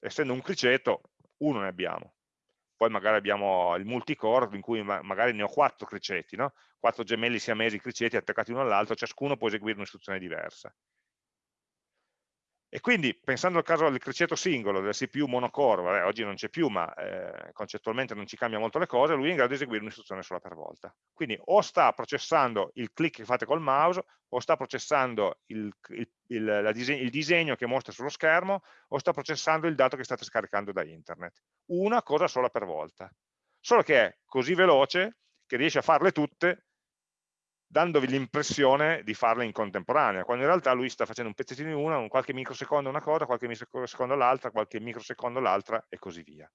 S1: essendo un criceto uno ne abbiamo, poi magari abbiamo il multicore in cui magari ne ho quattro criceti, no? quattro gemelli siamesi criceti attaccati uno all'altro, ciascuno può eseguire un'istruzione diversa. E quindi, pensando al caso del criceto singolo, del CPU monocore, vabbè, oggi non c'è più, ma eh, concettualmente non ci cambia molto le cose, lui è in grado di eseguire un'istruzione sola per volta. Quindi o sta processando il click che fate col mouse, o sta processando il, il, il, disegno, il disegno che mostra sullo schermo, o sta processando il dato che state scaricando da internet. Una cosa sola per volta. Solo che è così veloce che riesce a farle tutte dandovi l'impressione di farle in contemporanea, quando in realtà lui sta facendo un pezzettino di una, un qualche microsecondo una cosa, qualche microsecondo l'altra, qualche microsecondo l'altra e così via.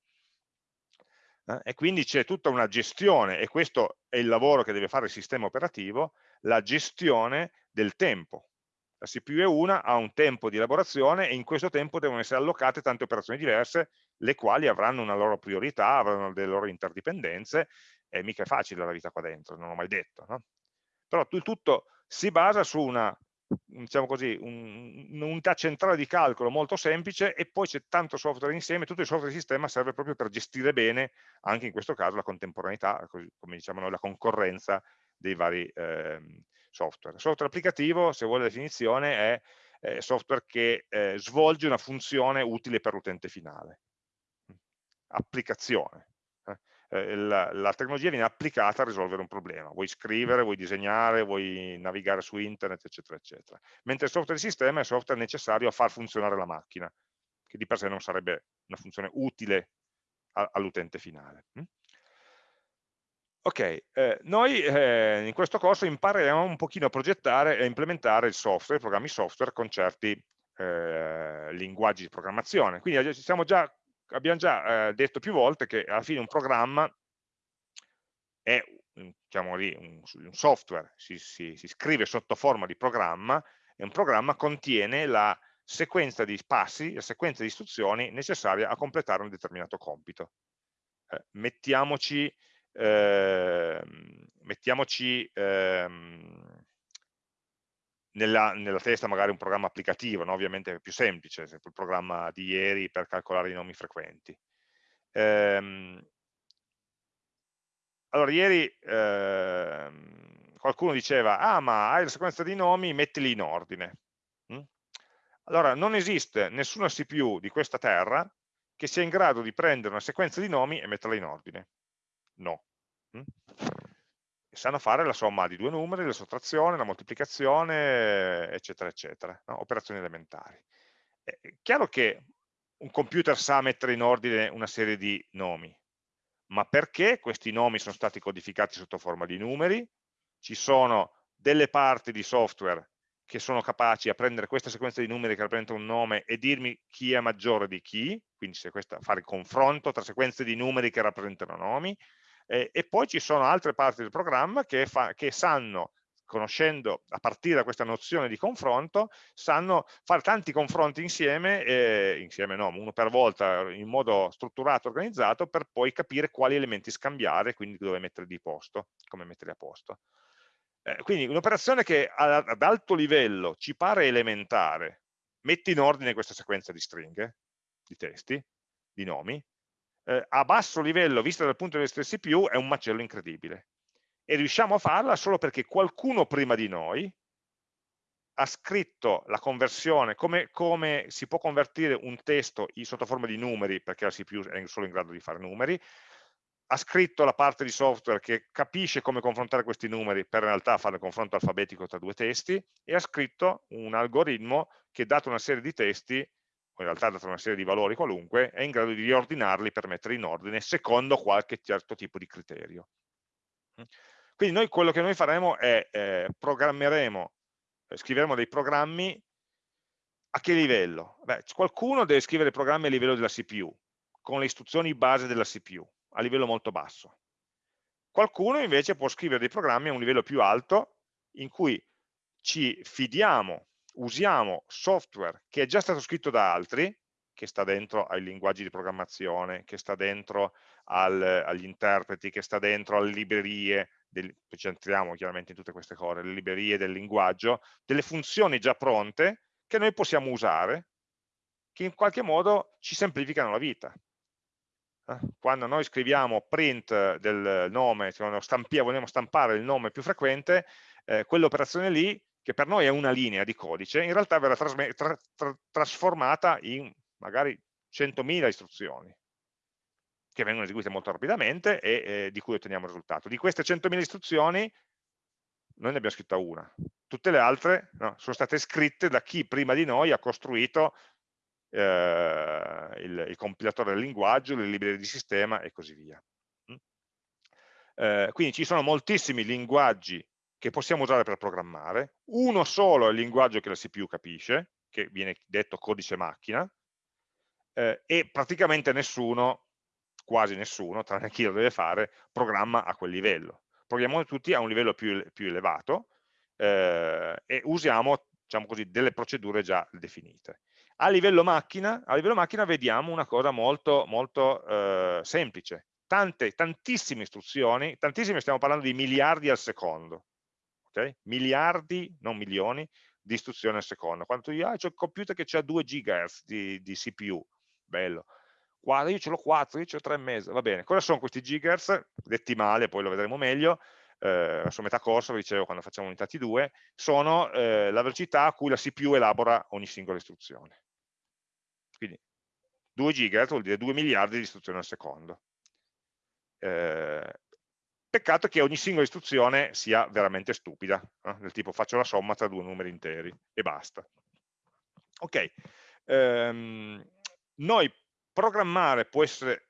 S1: Eh? E quindi c'è tutta una gestione, e questo è il lavoro che deve fare il sistema operativo, la gestione del tempo. La CPU è una, ha un tempo di elaborazione e in questo tempo devono essere allocate tante operazioni diverse, le quali avranno una loro priorità, avranno delle loro interdipendenze, e mica è facile la vita qua dentro, non l'ho mai detto. No? Però il tutto si basa su una diciamo così, un'unità centrale di calcolo molto semplice e poi c'è tanto software insieme, tutto il software di sistema serve proprio per gestire bene, anche in questo caso, la contemporaneità, come diciamo noi, la concorrenza dei vari eh, software. Software applicativo, se vuole la definizione, è eh, software che eh, svolge una funzione utile per l'utente finale. Applicazione, eh, la, la, tecnologia viene applicata a risolvere un problema, vuoi scrivere, vuoi disegnare, vuoi navigare su internet, eccetera, eccetera. Mentre il software di sistema è il software necessario a far funzionare la macchina, che di per sé non sarebbe una funzione utile all'utente finale. Mm? Ok, eh, noi eh, in questo corso impareremo un pochino a progettare e implementare il software, i programmi software con certi eh, linguaggi di programmazione. Quindi siamo già abbiamo già eh, detto più volte che alla fine un programma è diciamo lì, un, un software, si, si, si, scrive sotto forma di programma e un programma contiene la sequenza di passi, la sequenza di istruzioni necessaria a completare un determinato compito. Eh, mettiamoci, eh, mettiamoci ehm, nella, nella, testa magari un programma applicativo, no? ovviamente è più semplice, il programma di ieri per calcolare i nomi frequenti. Ehm, allora, ieri ehm, qualcuno diceva, ah ma hai la sequenza di nomi, mettili in ordine. Mm? Allora, non esiste nessuna CPU di questa terra che sia in grado di prendere una sequenza di nomi e metterla in ordine. No. Mm? Sanno fare la somma di due numeri, la sottrazione, la moltiplicazione, eccetera, eccetera, no? operazioni elementari. È chiaro che un computer sa mettere in ordine una serie di nomi, ma perché questi nomi sono stati codificati sotto forma di numeri, ci sono delle parti di software che sono capaci a prendere questa sequenza di numeri che rappresenta un nome e dirmi chi è maggiore di chi, quindi questa, fare il confronto tra sequenze di numeri che rappresentano nomi, eh, e poi ci sono altre parti del programma che, fa, che sanno conoscendo a partire da questa nozione di confronto, sanno fare tanti confronti insieme, eh, insieme no, uno per volta, in modo strutturato, organizzato, per poi capire quali elementi scambiare, quindi dove mettere di posto, come metterli a posto. Eh, quindi un'operazione che ad alto livello ci pare elementare, metti in ordine questa sequenza di stringhe, di testi, di nomi, eh, a basso livello, vista dal punto di vista del CPU, è un macello incredibile. E riusciamo a farla solo perché qualcuno prima di noi ha scritto la conversione, come, come si può convertire un testo sotto forma di numeri, perché la CPU è solo in grado di fare numeri, ha scritto la parte di software che capisce come confrontare questi numeri per in realtà fare il confronto alfabetico tra due testi e ha scritto un algoritmo che dato una serie di testi, in realtà dato una serie di valori qualunque, è in grado di riordinarli per mettere in ordine secondo qualche certo tipo di criterio. Quindi noi quello che noi faremo è eh, programmeremo, eh, scriveremo dei programmi a che livello? Beh, qualcuno deve scrivere programmi a livello della CPU, con le istruzioni base della CPU, a livello molto basso. Qualcuno invece può scrivere dei programmi a un livello più alto, in cui ci fidiamo, usiamo software che è già stato scritto da altri, che sta dentro ai linguaggi di programmazione, che sta dentro al, agli interpreti, che sta dentro alle librerie, del, ci entriamo chiaramente in tutte queste cose, le librerie del linguaggio, delle funzioni già pronte che noi possiamo usare, che in qualche modo ci semplificano la vita. Eh, quando noi scriviamo print del nome, stampiamo, vogliamo stampare il nome più frequente, eh, quell'operazione lì, che per noi è una linea di codice, in realtà verrà tra tra trasformata in magari 100.000 istruzioni che vengono eseguite molto rapidamente e eh, di cui otteniamo il risultato. Di queste 100.000 istruzioni noi ne abbiamo scritta una, tutte le altre no, sono state scritte da chi prima di noi ha costruito eh, il, il, compilatore del linguaggio, le librerie di sistema e così via. Mm? Eh, quindi ci sono moltissimi linguaggi che possiamo usare per programmare, uno solo è il linguaggio che la CPU capisce, che viene detto codice macchina, eh, e praticamente nessuno quasi nessuno, tranne chi lo deve fare, programma a quel livello. Programmiamo tutti a un livello più, più elevato eh, e usiamo diciamo così, delle procedure già definite. A livello macchina, a livello macchina vediamo una cosa molto, molto eh, semplice. Tante, tantissime istruzioni, tantissime stiamo parlando di miliardi al secondo, okay? miliardi, non milioni, di istruzioni al secondo. Quando tu dici, ah, c'è un computer che ha 2 GHz di, di CPU, bello, guarda io ce l'ho 4, io ce l'ho 3,5, va bene, cosa sono questi gigahertz? Detti male, poi lo vedremo meglio, eh, su metà corso, vi dicevo quando facciamo unità T2, sono eh, la velocità a cui la CPU elabora ogni singola istruzione. Quindi 2 gigahertz vuol dire 2 miliardi di istruzioni al secondo. Eh, peccato che ogni singola istruzione sia veramente stupida, eh? del tipo faccio la somma tra due numeri interi e basta. Ok, ehm, noi Programmare può essere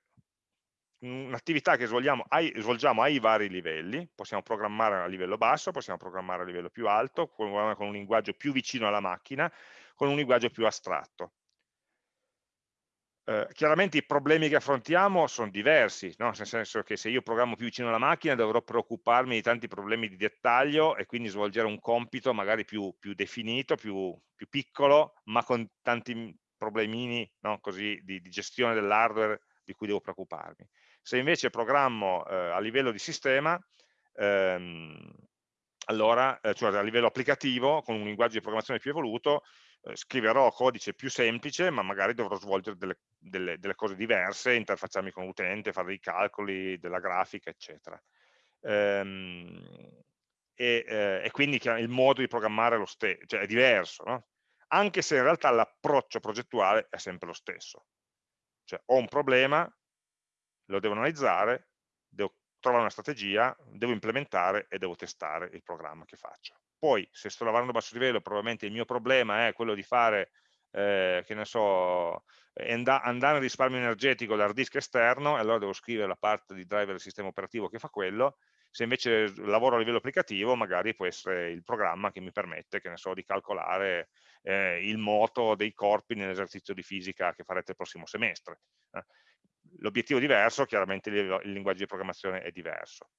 S1: un'attività che svolgiamo ai, svolgiamo ai, vari livelli, possiamo programmare a livello basso, possiamo programmare a livello più alto, con, con un linguaggio più vicino alla macchina, con un linguaggio più astratto. Eh, chiaramente i problemi che affrontiamo sono diversi, no? nel senso che se io programmo più vicino alla macchina dovrò preoccuparmi di tanti problemi di dettaglio e quindi svolgere un compito magari più, più definito, più, più, piccolo, ma con tanti problemini no, così, di, di, gestione dell'hardware di cui devo preoccuparmi. Se invece programmo eh, a livello di sistema, ehm, allora, eh, cioè a livello applicativo, con un linguaggio di programmazione più evoluto, scriverò codice più semplice, ma magari dovrò svolgere delle, delle, delle cose diverse, interfacciarmi con l'utente, fare dei calcoli, della grafica, eccetera. Ehm, e, eh, e, quindi il modo di programmare è, cioè è diverso, no? anche se in realtà l'approccio progettuale è sempre lo stesso. Cioè ho un problema, lo devo analizzare, devo trovare una strategia, devo implementare e devo testare il programma che faccio. Poi, se sto lavorando a basso livello, probabilmente il mio problema è quello di fare eh, che ne so, andare a risparmio energetico dal disk esterno, e allora devo scrivere la parte di driver del sistema operativo che fa quello, se invece lavoro a livello applicativo magari può essere il programma che mi permette, che ne so, di calcolare eh, il moto dei corpi nell'esercizio di fisica che farete il prossimo semestre. Eh. L'obiettivo è diverso, chiaramente il, il, linguaggio di programmazione è diverso.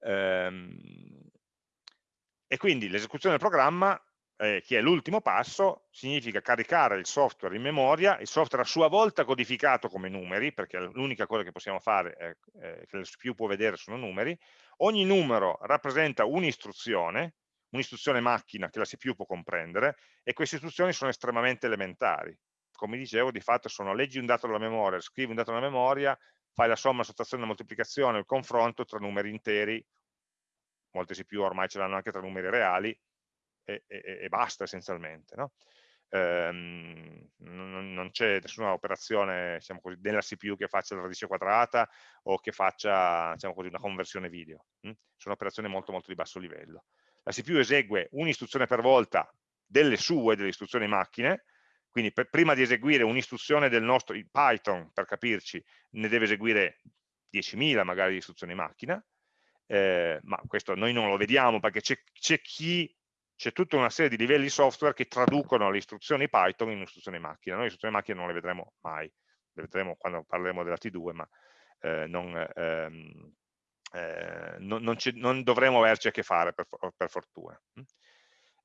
S1: Ehm, e quindi l'esecuzione del programma eh, che è l'ultimo passo, significa caricare il software in memoria, il software a sua volta codificato come numeri, perché l'unica cosa che possiamo fare, è, eh, che CPU può vedere sono numeri, ogni numero rappresenta un'istruzione, un'istruzione macchina che la CPU può comprendere, e queste istruzioni sono estremamente elementari. Come dicevo, di fatto sono leggi un dato dalla memoria, scrivi un dato dalla memoria, fai la somma, la sottrazione, la moltiplicazione, il confronto tra numeri interi, molte CPU ormai ce l'hanno anche tra numeri reali, e, e, e basta essenzialmente. No? Ehm, non, non c'è nessuna operazione diciamo così, della CPU che faccia la radice quadrata o che faccia diciamo così, una conversione video. Hm? Sono operazioni molto molto di basso livello. La CPU esegue un'istruzione per volta delle sue, delle istruzioni macchine, quindi per, prima di eseguire un'istruzione del nostro Python, per capirci, ne deve eseguire 10.000 magari di istruzioni macchina, eh, ma questo noi non lo vediamo perché c'è chi c'è tutta una serie di livelli software che traducono le istruzioni Python in istruzioni macchina. Noi istruzioni macchina non le vedremo mai, le vedremo quando parleremo della T2, ma eh, non, ehm, eh, non, non, non, dovremo averci a che fare per, per fortuna.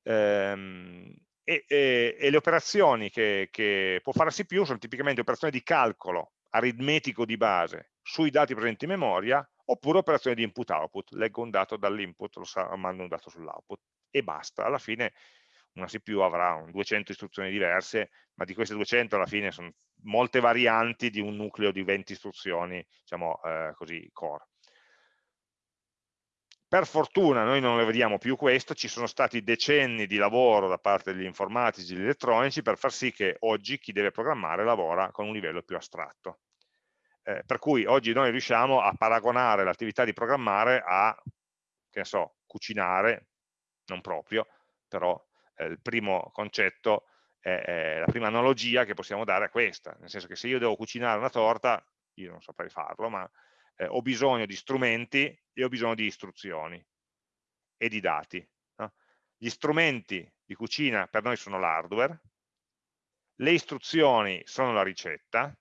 S1: Ehm, e, e, e, le operazioni che, che può fare CPU sono tipicamente operazioni di calcolo aritmetico di base sui dati presenti in memoria oppure operazioni di input-output, leggo un dato dall'input, lo mando un dato sull'output e basta. Alla fine una CPU avrà 200 istruzioni diverse, ma di queste 200 alla fine sono molte varianti di un nucleo di 20 istruzioni, diciamo eh, così, core. Per fortuna noi non le vediamo più questo, ci sono stati decenni di lavoro da parte degli informatici e degli elettronici per far sì che oggi chi deve programmare lavora con un livello più astratto. Eh, per cui oggi noi riusciamo a paragonare l'attività di programmare a, che ne so, cucinare, non proprio, però eh, il primo concetto, è, la prima analogia che possiamo dare è questa, nel senso che se io devo cucinare una torta, io non saprei farlo, ma eh, ho bisogno di strumenti e ho bisogno di istruzioni e di dati. No? Gli strumenti di cucina per noi sono l'hardware, le istruzioni sono la ricetta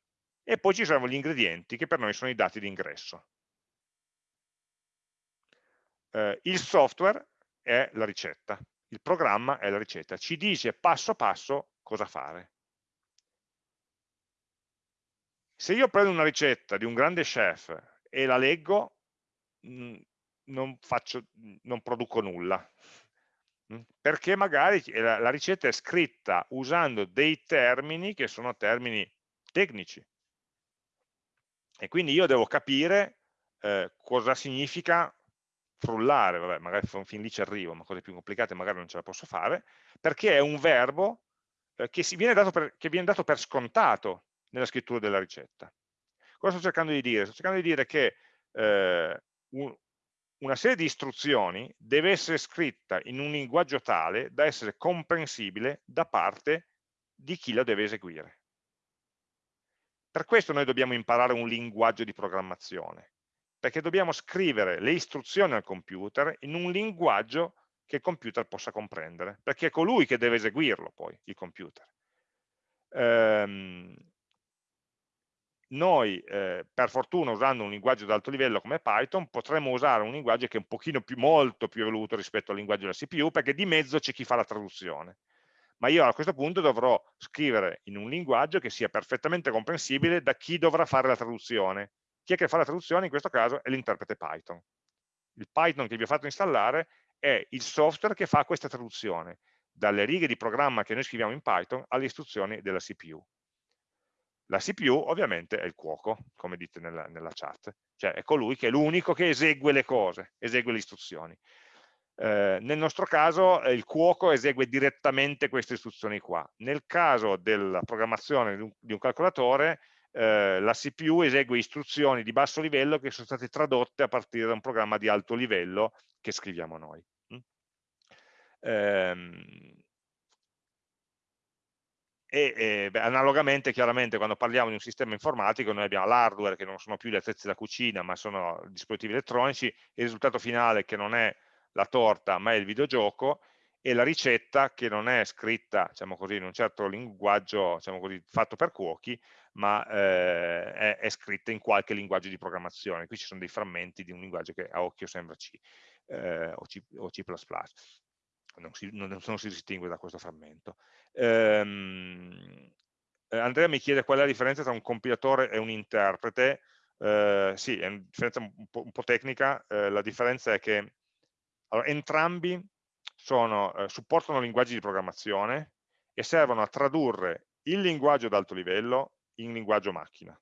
S1: e poi ci sono gli ingredienti che per noi sono i dati di ingresso. Eh, il software è la ricetta, il programma è la ricetta, ci dice passo passo cosa fare. Se io prendo una ricetta di un grande chef e la leggo, mm, non, faccio, non produco nulla, mm, perché magari la ricetta è scritta usando dei termini che sono termini tecnici, e quindi io devo capire eh, cosa significa frullare, vabbè, magari fin lì ci arrivo, ma cose più complicate magari non ce la posso fare, perché è un verbo eh, che, viene per, che, viene dato per, scontato nella scrittura della ricetta. Cosa sto cercando di dire? Sto cercando di dire che eh, un, una serie di istruzioni deve essere scritta in un linguaggio tale da essere comprensibile da parte di chi la deve eseguire. Per questo noi dobbiamo imparare un linguaggio di programmazione, perché dobbiamo scrivere le istruzioni al computer in un linguaggio che il computer possa comprendere, perché è colui che deve eseguirlo poi, il computer. Ehm, noi, eh, per fortuna, usando un linguaggio di alto livello come Python, potremmo usare un linguaggio che è un pochino più, molto più evoluto rispetto al linguaggio della CPU, perché di mezzo c'è chi fa la traduzione ma io a questo punto dovrò scrivere in un linguaggio che sia perfettamente comprensibile da chi dovrà fare la traduzione. Chi è che fa la traduzione in questo caso è l'interprete Python. Il Python che vi ho fatto installare è il software che fa questa traduzione, dalle righe di programma che noi scriviamo in Python alle istruzioni della CPU. La CPU ovviamente è il cuoco, come dite nella, nella chat, cioè è colui che è l'unico che esegue le cose, esegue le istruzioni. Eh, nel nostro caso eh, il cuoco esegue direttamente queste istruzioni qua. Nel caso della programmazione di un, di un calcolatore, eh, la CPU esegue istruzioni di basso livello che sono state tradotte a partire da un programma di alto livello che scriviamo noi. Mm? Ehm, e eh, beh, analogamente chiaramente quando parliamo di un sistema informatico noi abbiamo l'hardware che non sono più gli attrezzi da cucina ma sono dispositivi elettronici, il risultato finale che non è la torta ma è il videogioco e la ricetta che non è scritta diciamo così, in un certo linguaggio diciamo così, fatto per cuochi ma eh, è, è, scritta in qualche linguaggio di programmazione. Qui ci sono dei frammenti di un linguaggio che a occhio sembra C eh, o, C o C++ non si, non, non si distingue da questo frammento. Ehm, eh, Andrea mi chiede qual è la differenza tra un compilatore e un interprete. Eh, sì, è una differenza un po', un po tecnica. Eh, la differenza è che allora, entrambi sono, eh, supportano linguaggi di programmazione e servono a tradurre il linguaggio ad alto livello in linguaggio macchina.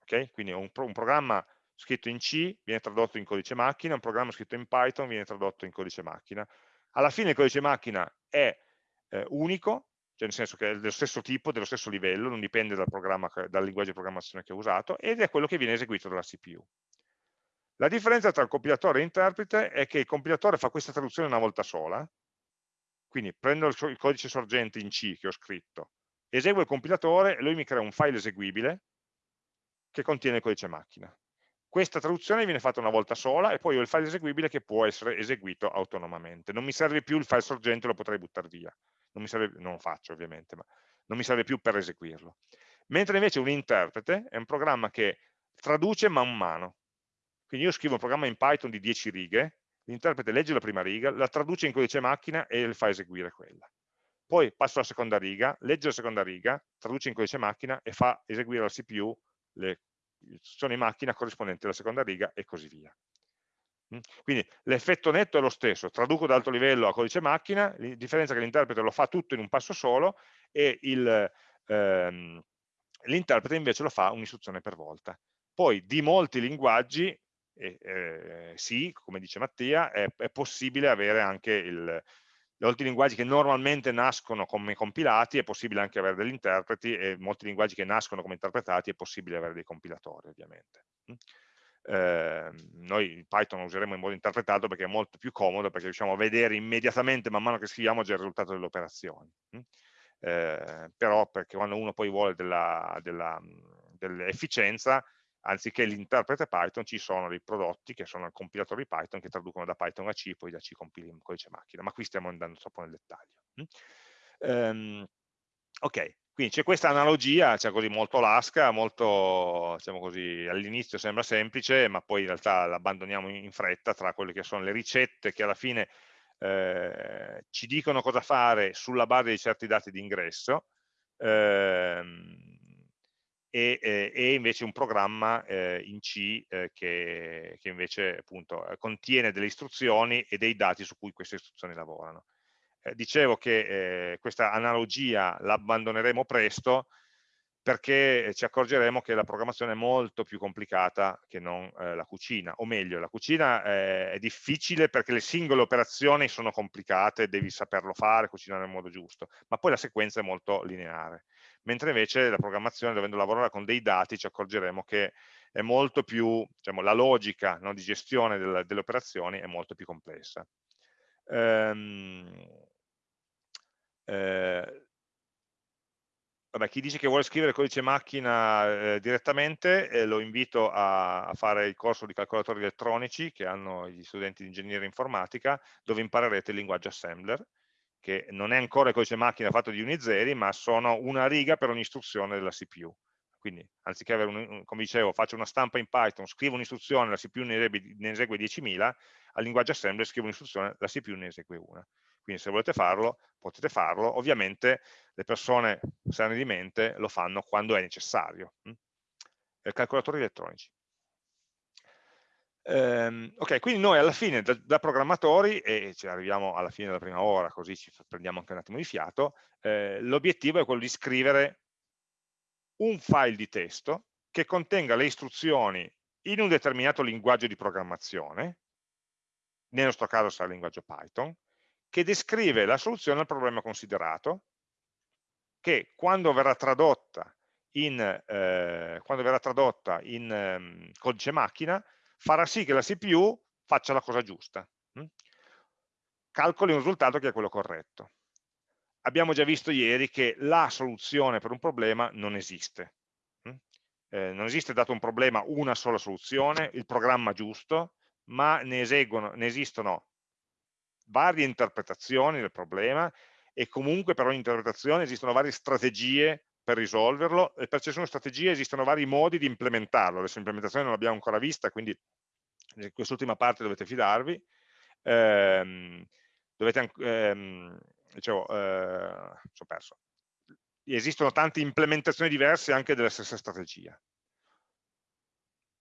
S1: Okay? Quindi un, un, programma scritto in C viene tradotto in codice macchina, un programma scritto in Python viene tradotto in codice macchina. Alla fine il codice macchina è eh, unico, cioè nel senso che è dello stesso tipo, dello stesso livello, non dipende dal, dal linguaggio di programmazione che ho usato, ed è quello che viene eseguito dalla CPU. La differenza tra il compilatore e l'interprete è che il compilatore fa questa traduzione una volta sola, quindi prendo il, il codice sorgente in C che ho scritto, eseguo il compilatore e lui mi crea un file eseguibile che contiene il codice macchina. Questa traduzione viene fatta una volta sola e poi ho il file eseguibile che può essere eseguito autonomamente. Non mi serve più il file sorgente, lo potrei buttare via. Non, serve, non lo faccio ovviamente, ma non mi serve più per eseguirlo. Mentre invece un interprete è un programma che traduce man mano. Quindi io scrivo un programma in Python di 10 righe, l'interprete legge la prima riga, la traduce in codice macchina e le fa eseguire quella. Poi passo alla seconda riga, legge la seconda riga, traduce in codice macchina e fa eseguire alla CPU le istruzioni macchina corrispondenti alla seconda riga e così via. Mm? Quindi l'effetto netto è lo stesso, traduco da alto livello a codice macchina, la differenza è che l'interprete lo fa tutto in un passo solo e ehm, l'interprete invece lo fa un'istruzione per volta. Poi di molti linguaggi eh, eh, sì, come dice Mattia, è, è possibile avere anche il, molti linguaggi che normalmente nascono come compilati, è possibile anche avere degli interpreti e molti linguaggi che nascono come interpretati è possibile avere dei compilatori ovviamente. Eh, noi Python lo useremo in modo interpretato perché è molto più comodo perché riusciamo a vedere immediatamente man mano che scriviamo già il risultato delle operazioni. Eh, però perché quando uno poi vuole dell'efficienza dell anziché l'interprete Python ci sono dei prodotti che sono il compilatore di Python che traducono da Python a C, poi da C compili in codice macchina, ma qui stiamo andando troppo nel dettaglio. Um, ok, quindi c'è questa analogia, cioè così molto lasca, molto, diciamo così, all'inizio sembra semplice, ma poi in realtà l'abbandoniamo in fretta tra quelle che sono le ricette che alla fine eh, ci dicono cosa fare sulla base di certi dati di ingresso, ehm, e, eh, e invece un programma eh, in C eh, che, che, invece appunto eh, contiene delle istruzioni e dei dati su cui queste istruzioni lavorano. Eh, dicevo che questa analogia l'abbandoneremo presto perché ci accorgeremo che la programmazione è molto più complicata che non la cucina, o meglio, la cucina è difficile perché le singole operazioni sono complicate, devi saperlo fare, cucinare nel modo giusto, ma poi la sequenza è molto lineare mentre invece la programmazione, dovendo lavorare con dei dati, ci accorgeremo che è molto più, diciamo, la logica no, di gestione del, delle operazioni è molto più complessa. Ehm, eh, vabbè, chi dice che vuole scrivere codice macchina eh, direttamente, eh, lo invito a, a, fare il corso di calcolatori elettronici che hanno gli studenti di ingegneria informatica, dove imparerete il linguaggio assembler, che non è ancora il codice macchina fatto di uni e zeri, ma sono una riga per ogni istruzione della CPU. Quindi, anziché avere, un, come dicevo, faccio una stampa in Python, scrivo un'istruzione, la CPU ne esegue, ne esegue 10.000, al linguaggio assembler scrivo un'istruzione, la CPU ne esegue una. Quindi se volete farlo, potete farlo. Ovviamente le persone sane di mente lo fanno quando è necessario. Hm? Calcolatori elettronici. Ehm, ok, quindi noi alla fine da, da, programmatori, e ci arriviamo alla fine della prima ora, così ci prendiamo anche un attimo di fiato, eh, l'obiettivo è quello di scrivere un file di testo che contenga le istruzioni in un determinato linguaggio di programmazione, nel nostro caso sarà il linguaggio Python, che descrive la soluzione al problema considerato, che quando verrà tradotta in, eh, verrà tradotta in eh, codice macchina farà sì che la CPU faccia la cosa giusta, hm? calcoli un risultato che è quello corretto. abbiamo già visto ieri che la soluzione per un problema non esiste. Mm? Eh, non esiste dato un problema una sola soluzione, il programma giusto, ma ne, eseguono, ne esistono varie interpretazioni del problema e comunque per ogni interpretazione esistono varie strategie per risolverlo e per ciascuna strategia esistono vari modi di implementarlo. Adesso l'implementazione non l'abbiamo ancora vista, quindi in quest'ultima parte dovete fidarvi. Ehm, dovete, ehm, dicevo, eh, ho perso. Esistono tante implementazioni diverse anche della stessa strategia.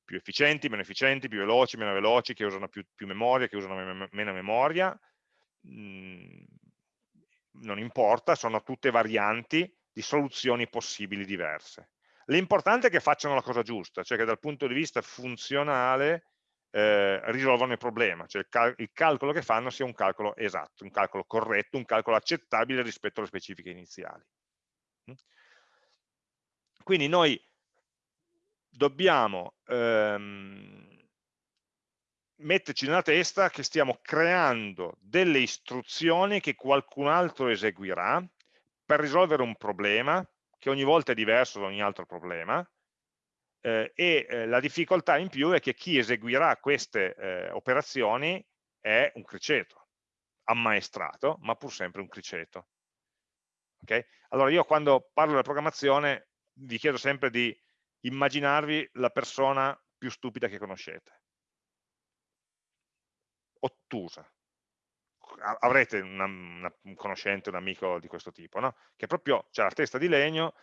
S1: Più efficienti, meno efficienti, più veloci, meno veloci, che usano più, più memoria, che usano me meno memoria. Mm, non importa, sono tutte varianti di soluzioni possibili diverse. L'importante è che facciano la cosa giusta, cioè che dal punto di vista funzionale eh, risolvano il problema, cioè il, cal il, calcolo che fanno sia un calcolo esatto, un calcolo corretto, un calcolo accettabile rispetto alle specifiche iniziali. Mm? Quindi noi dobbiamo ehm, metterci nella testa che stiamo creando delle istruzioni che qualcun altro eseguirà per risolvere un problema che ogni volta è diverso da ogni altro problema eh, e eh, la difficoltà in più è che chi eseguirà queste eh, operazioni è un criceto, ammaestrato, ma pur sempre un criceto. Okay? Allora io quando parlo della programmazione vi chiedo sempre di immaginarvi la persona più stupida che conoscete. Ottusa. Avrete una, una, un conoscente, un amico di questo tipo, no? che proprio ha la testa di legno,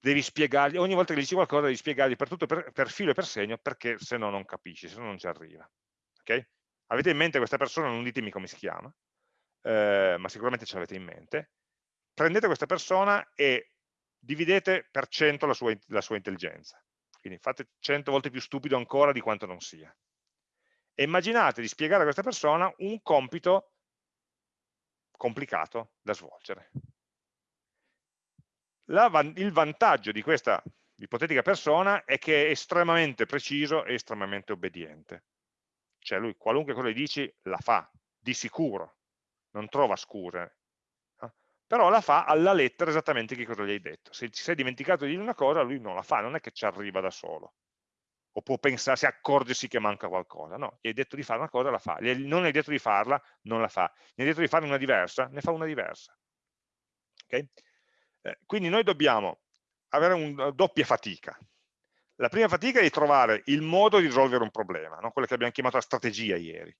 S1: devi spiegargli, ogni volta che gli dici qualcosa devi spiegargli per tutto, per, per filo e per segno, perché se no non capisci, se no non ci arriva. Okay? Avete in mente questa persona, non ditemi come si chiama, eh, ma sicuramente ce l'avete in mente. Prendete questa persona e dividete per 100 la sua, la sua intelligenza. Quindi fate 100 volte più stupido ancora di quanto non sia. E immaginate di spiegare a questa persona un compito complicato da svolgere la, il vantaggio di questa ipotetica persona è che è estremamente preciso e estremamente obbediente. Cioè lui qualunque cosa gli dici la fa, di sicuro, non trova scuse. No? Però la fa alla lettera esattamente che cosa gli hai detto. Se ci sei dimenticato di dire una cosa, lui non la fa, non è che ci arriva da solo. O può pensarsi, accorgersi che manca qualcosa. No, gli hai detto di fare una cosa, la fa. Non gli hai detto di farla, non la fa. Gli hai detto di farne una diversa, ne fa una diversa. Okay? Eh, quindi noi dobbiamo avere una doppia fatica. La prima fatica è di trovare il modo di risolvere un problema, no? quello che abbiamo chiamato la strategia ieri.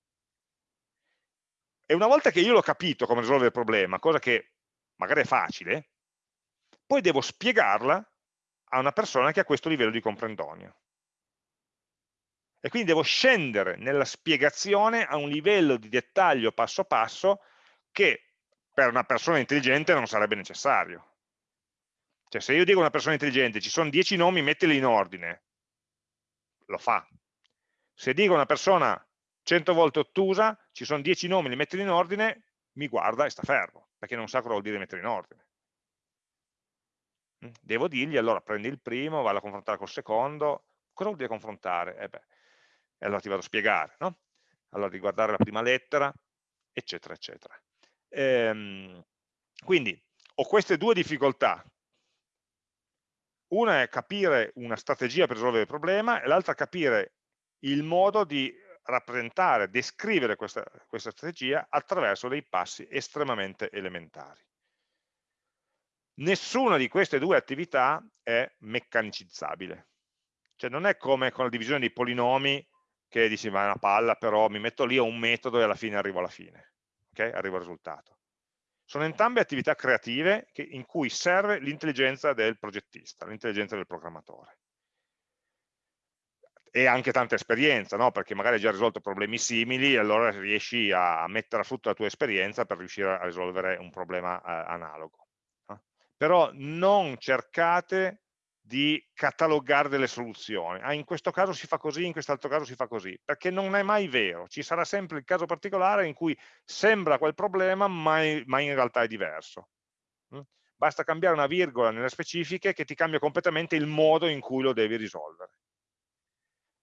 S1: E una volta che io l'ho capito come risolvere il problema, cosa che magari è facile, poi devo spiegarla a una persona che ha questo livello di comprendonio. E quindi devo scendere nella spiegazione a un livello di dettaglio passo passo che per una persona intelligente non sarebbe necessario. Cioè se io dico a una persona intelligente ci sono 10 nomi, mettili in ordine, lo fa. Se dico a una persona 100 volte ottusa, ci sono 10 nomi, li mettili in ordine, mi guarda e sta fermo, perché non sa cosa vuol dire mettere in ordine. Mm? Devo dirgli, allora prendi il primo, vado a confrontare col secondo, cosa vuol dire confrontare? Eh beh, e allora ti vado a spiegare, no? Allora di guardare la prima lettera, eccetera, eccetera. Ehm, quindi ho queste due difficoltà una è capire una strategia per risolvere il problema e l'altra capire il modo di rappresentare, descrivere questa, questa strategia attraverso dei passi estremamente elementari. Nessuna di queste due attività è meccanicizzabile. Cioè non è come con la divisione dei polinomi che dici ma è una palla, però mi metto lì a un metodo e alla fine arrivo alla fine, okay? arrivo al risultato. Sono entrambe attività creative che, in cui serve l'intelligenza del progettista, l'intelligenza del programmatore. E anche tanta esperienza, no? perché magari hai già risolto problemi simili e allora riesci a mettere a frutto la tua esperienza per riuscire a risolvere un problema eh, analogo. No? Però non cercate di catalogare delle soluzioni. Ah, in questo caso si fa così, in quest'altro caso si fa così, perché non è mai vero. Ci sarà sempre il caso particolare in cui sembra quel problema, ma, ma in realtà è diverso. Mm? Basta cambiare una virgola nelle specifiche che ti cambia completamente il modo in cui lo devi risolvere.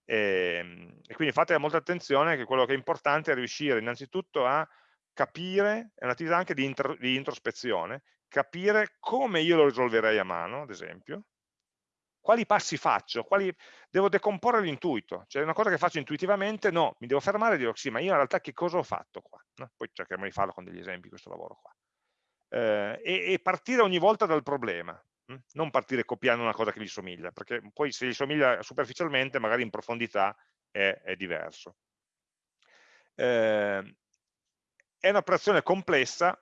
S1: E, ehm, e quindi fate molta attenzione che quello che è importante è riuscire innanzitutto a capire, è un'attività anche di, intro, di introspezione, capire come io lo risolverei a mano, ad esempio, quali passi faccio, quali... devo decomporre l'intuito, cioè una cosa che faccio intuitivamente, no, mi devo fermare e dire, sì, ma io in realtà che cosa ho fatto qua? No? Poi cercheremo di farlo con degli esempi, questo lavoro qua. Eh, e, e, partire ogni volta dal problema, hm? non partire copiando una cosa che gli somiglia, perché poi se gli somiglia superficialmente, magari in profondità è, è diverso. Eh, è un'operazione complessa,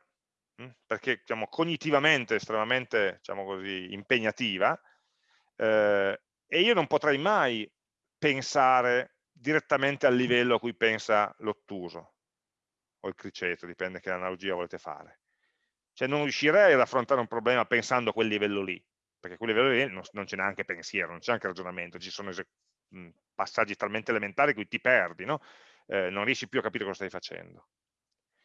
S1: hm? perché diciamo, cognitivamente estremamente diciamo così, impegnativa, eh, e io non potrei mai pensare direttamente al livello a cui pensa l'ottuso o il criceto, dipende che analogia volete fare. Cioè non riuscirei ad affrontare un problema pensando a quel livello lì, perché a quel livello lì non, non c'è neanche pensiero, non c'è neanche ragionamento, ci sono passaggi talmente elementari che ti perdi, no? eh, non riesci più a capire cosa stai facendo.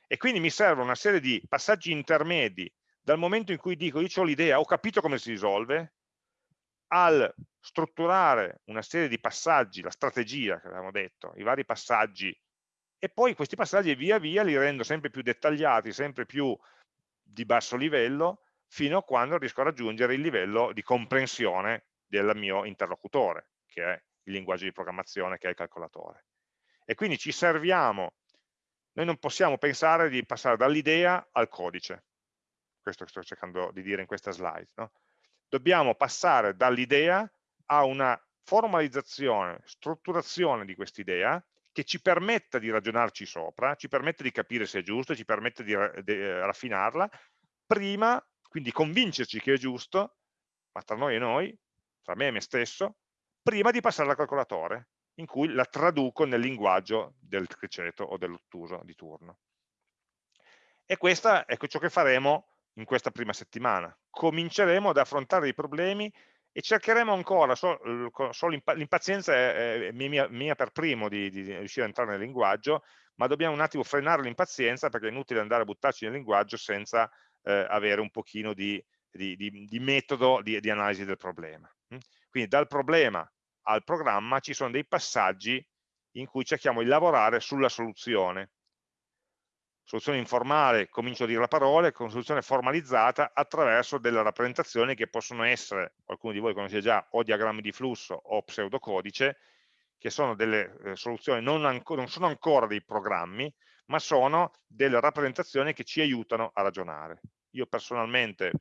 S1: E quindi mi serve una serie di passaggi intermedi dal momento in cui dico io ho l'idea, ho capito come si risolve, al strutturare una serie di passaggi, la strategia che avevamo detto, i vari passaggi, e poi questi passaggi via via li rendo sempre più dettagliati, sempre più di basso livello, fino a quando riesco a raggiungere il livello di comprensione del mio interlocutore, che è il linguaggio di programmazione, che è il calcolatore. E quindi ci serviamo, noi non possiamo pensare di passare dall'idea al codice, questo che sto cercando di dire in questa slide, no? Dobbiamo passare dall'idea a una formalizzazione, strutturazione di quest'idea che ci permetta di ragionarci sopra, ci permette di capire se è giusto, ci permette di, raffinarla, prima, quindi convincerci che è giusto, ma tra noi e noi, tra me e me stesso, prima di passare al calcolatore, in cui la traduco nel linguaggio del criceto o dell'ottuso di turno. E questo è ciò che faremo in questa prima settimana. Cominceremo ad affrontare i problemi e cercheremo ancora, so, l'impazienza è, mia, mia, per primo di, di, riuscire a entrare nel linguaggio, ma dobbiamo un attimo frenare l'impazienza perché è inutile andare a buttarci nel linguaggio senza eh, avere un pochino di, di metodo di, analisi del problema. Mm? Quindi dal problema al programma ci sono dei passaggi in cui cerchiamo di lavorare sulla soluzione soluzione informale, comincio a dire la parola, con soluzione formalizzata attraverso delle rappresentazioni che possono essere, qualcuno di voi conosce già, o diagrammi di flusso o pseudocodice, che sono delle eh, soluzioni, non, non sono ancora dei programmi, ma sono delle rappresentazioni che ci aiutano a ragionare. Io personalmente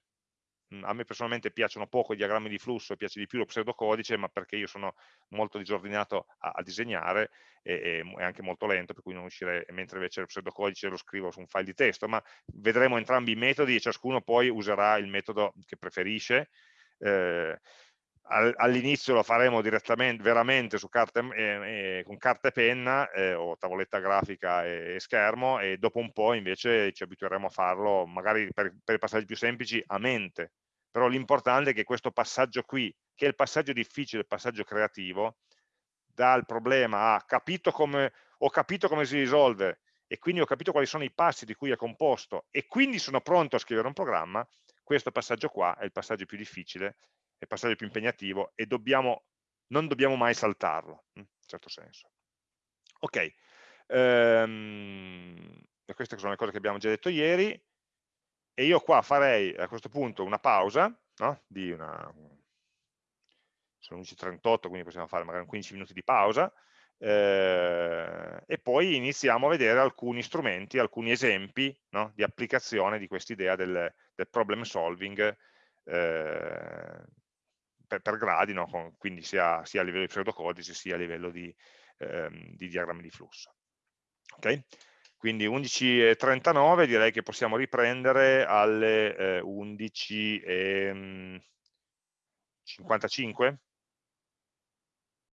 S1: a me personalmente piacciono poco i diagrammi di flusso, piace di più lo pseudocodice, ma perché io sono molto disordinato a, a disegnare e, e, anche molto lento, per cui non riuscirei, mentre invece il pseudocodice lo scrivo su un file di testo, ma vedremo entrambi i metodi e ciascuno poi userà il metodo che preferisce. Eh, all'inizio lo faremo direttamente, veramente carta, eh, eh, con carta e penna eh, o tavoletta grafica e, e, schermo e dopo un po' invece ci abitueremo a farlo magari per, per i passaggi più semplici a mente. Però l'importante è che questo passaggio qui che è il passaggio difficile, il passaggio creativo dal problema a capito come, ho capito come si risolve e quindi ho capito quali sono i passi di cui è composto e quindi sono pronto a scrivere un programma questo passaggio qua è il passaggio più difficile è il passaggio più impegnativo e dobbiamo, non dobbiamo mai saltarlo, in un certo senso. Ok, ehm, queste sono le cose che abbiamo già detto ieri, e io qua farei a questo punto una pausa, no? di una, sono 11.38, quindi possiamo fare magari 15 minuti di pausa, eh, e poi iniziamo a vedere alcuni strumenti, alcuni esempi no? di applicazione di quest'idea del, del problem solving eh, per, per gradi, no? Con, quindi sia, sia, a livello di pseudocodice sia a livello di, ehm, di diagrammi di flusso. Okay? Quindi 11.39 direi che possiamo riprendere alle eh, 11.55.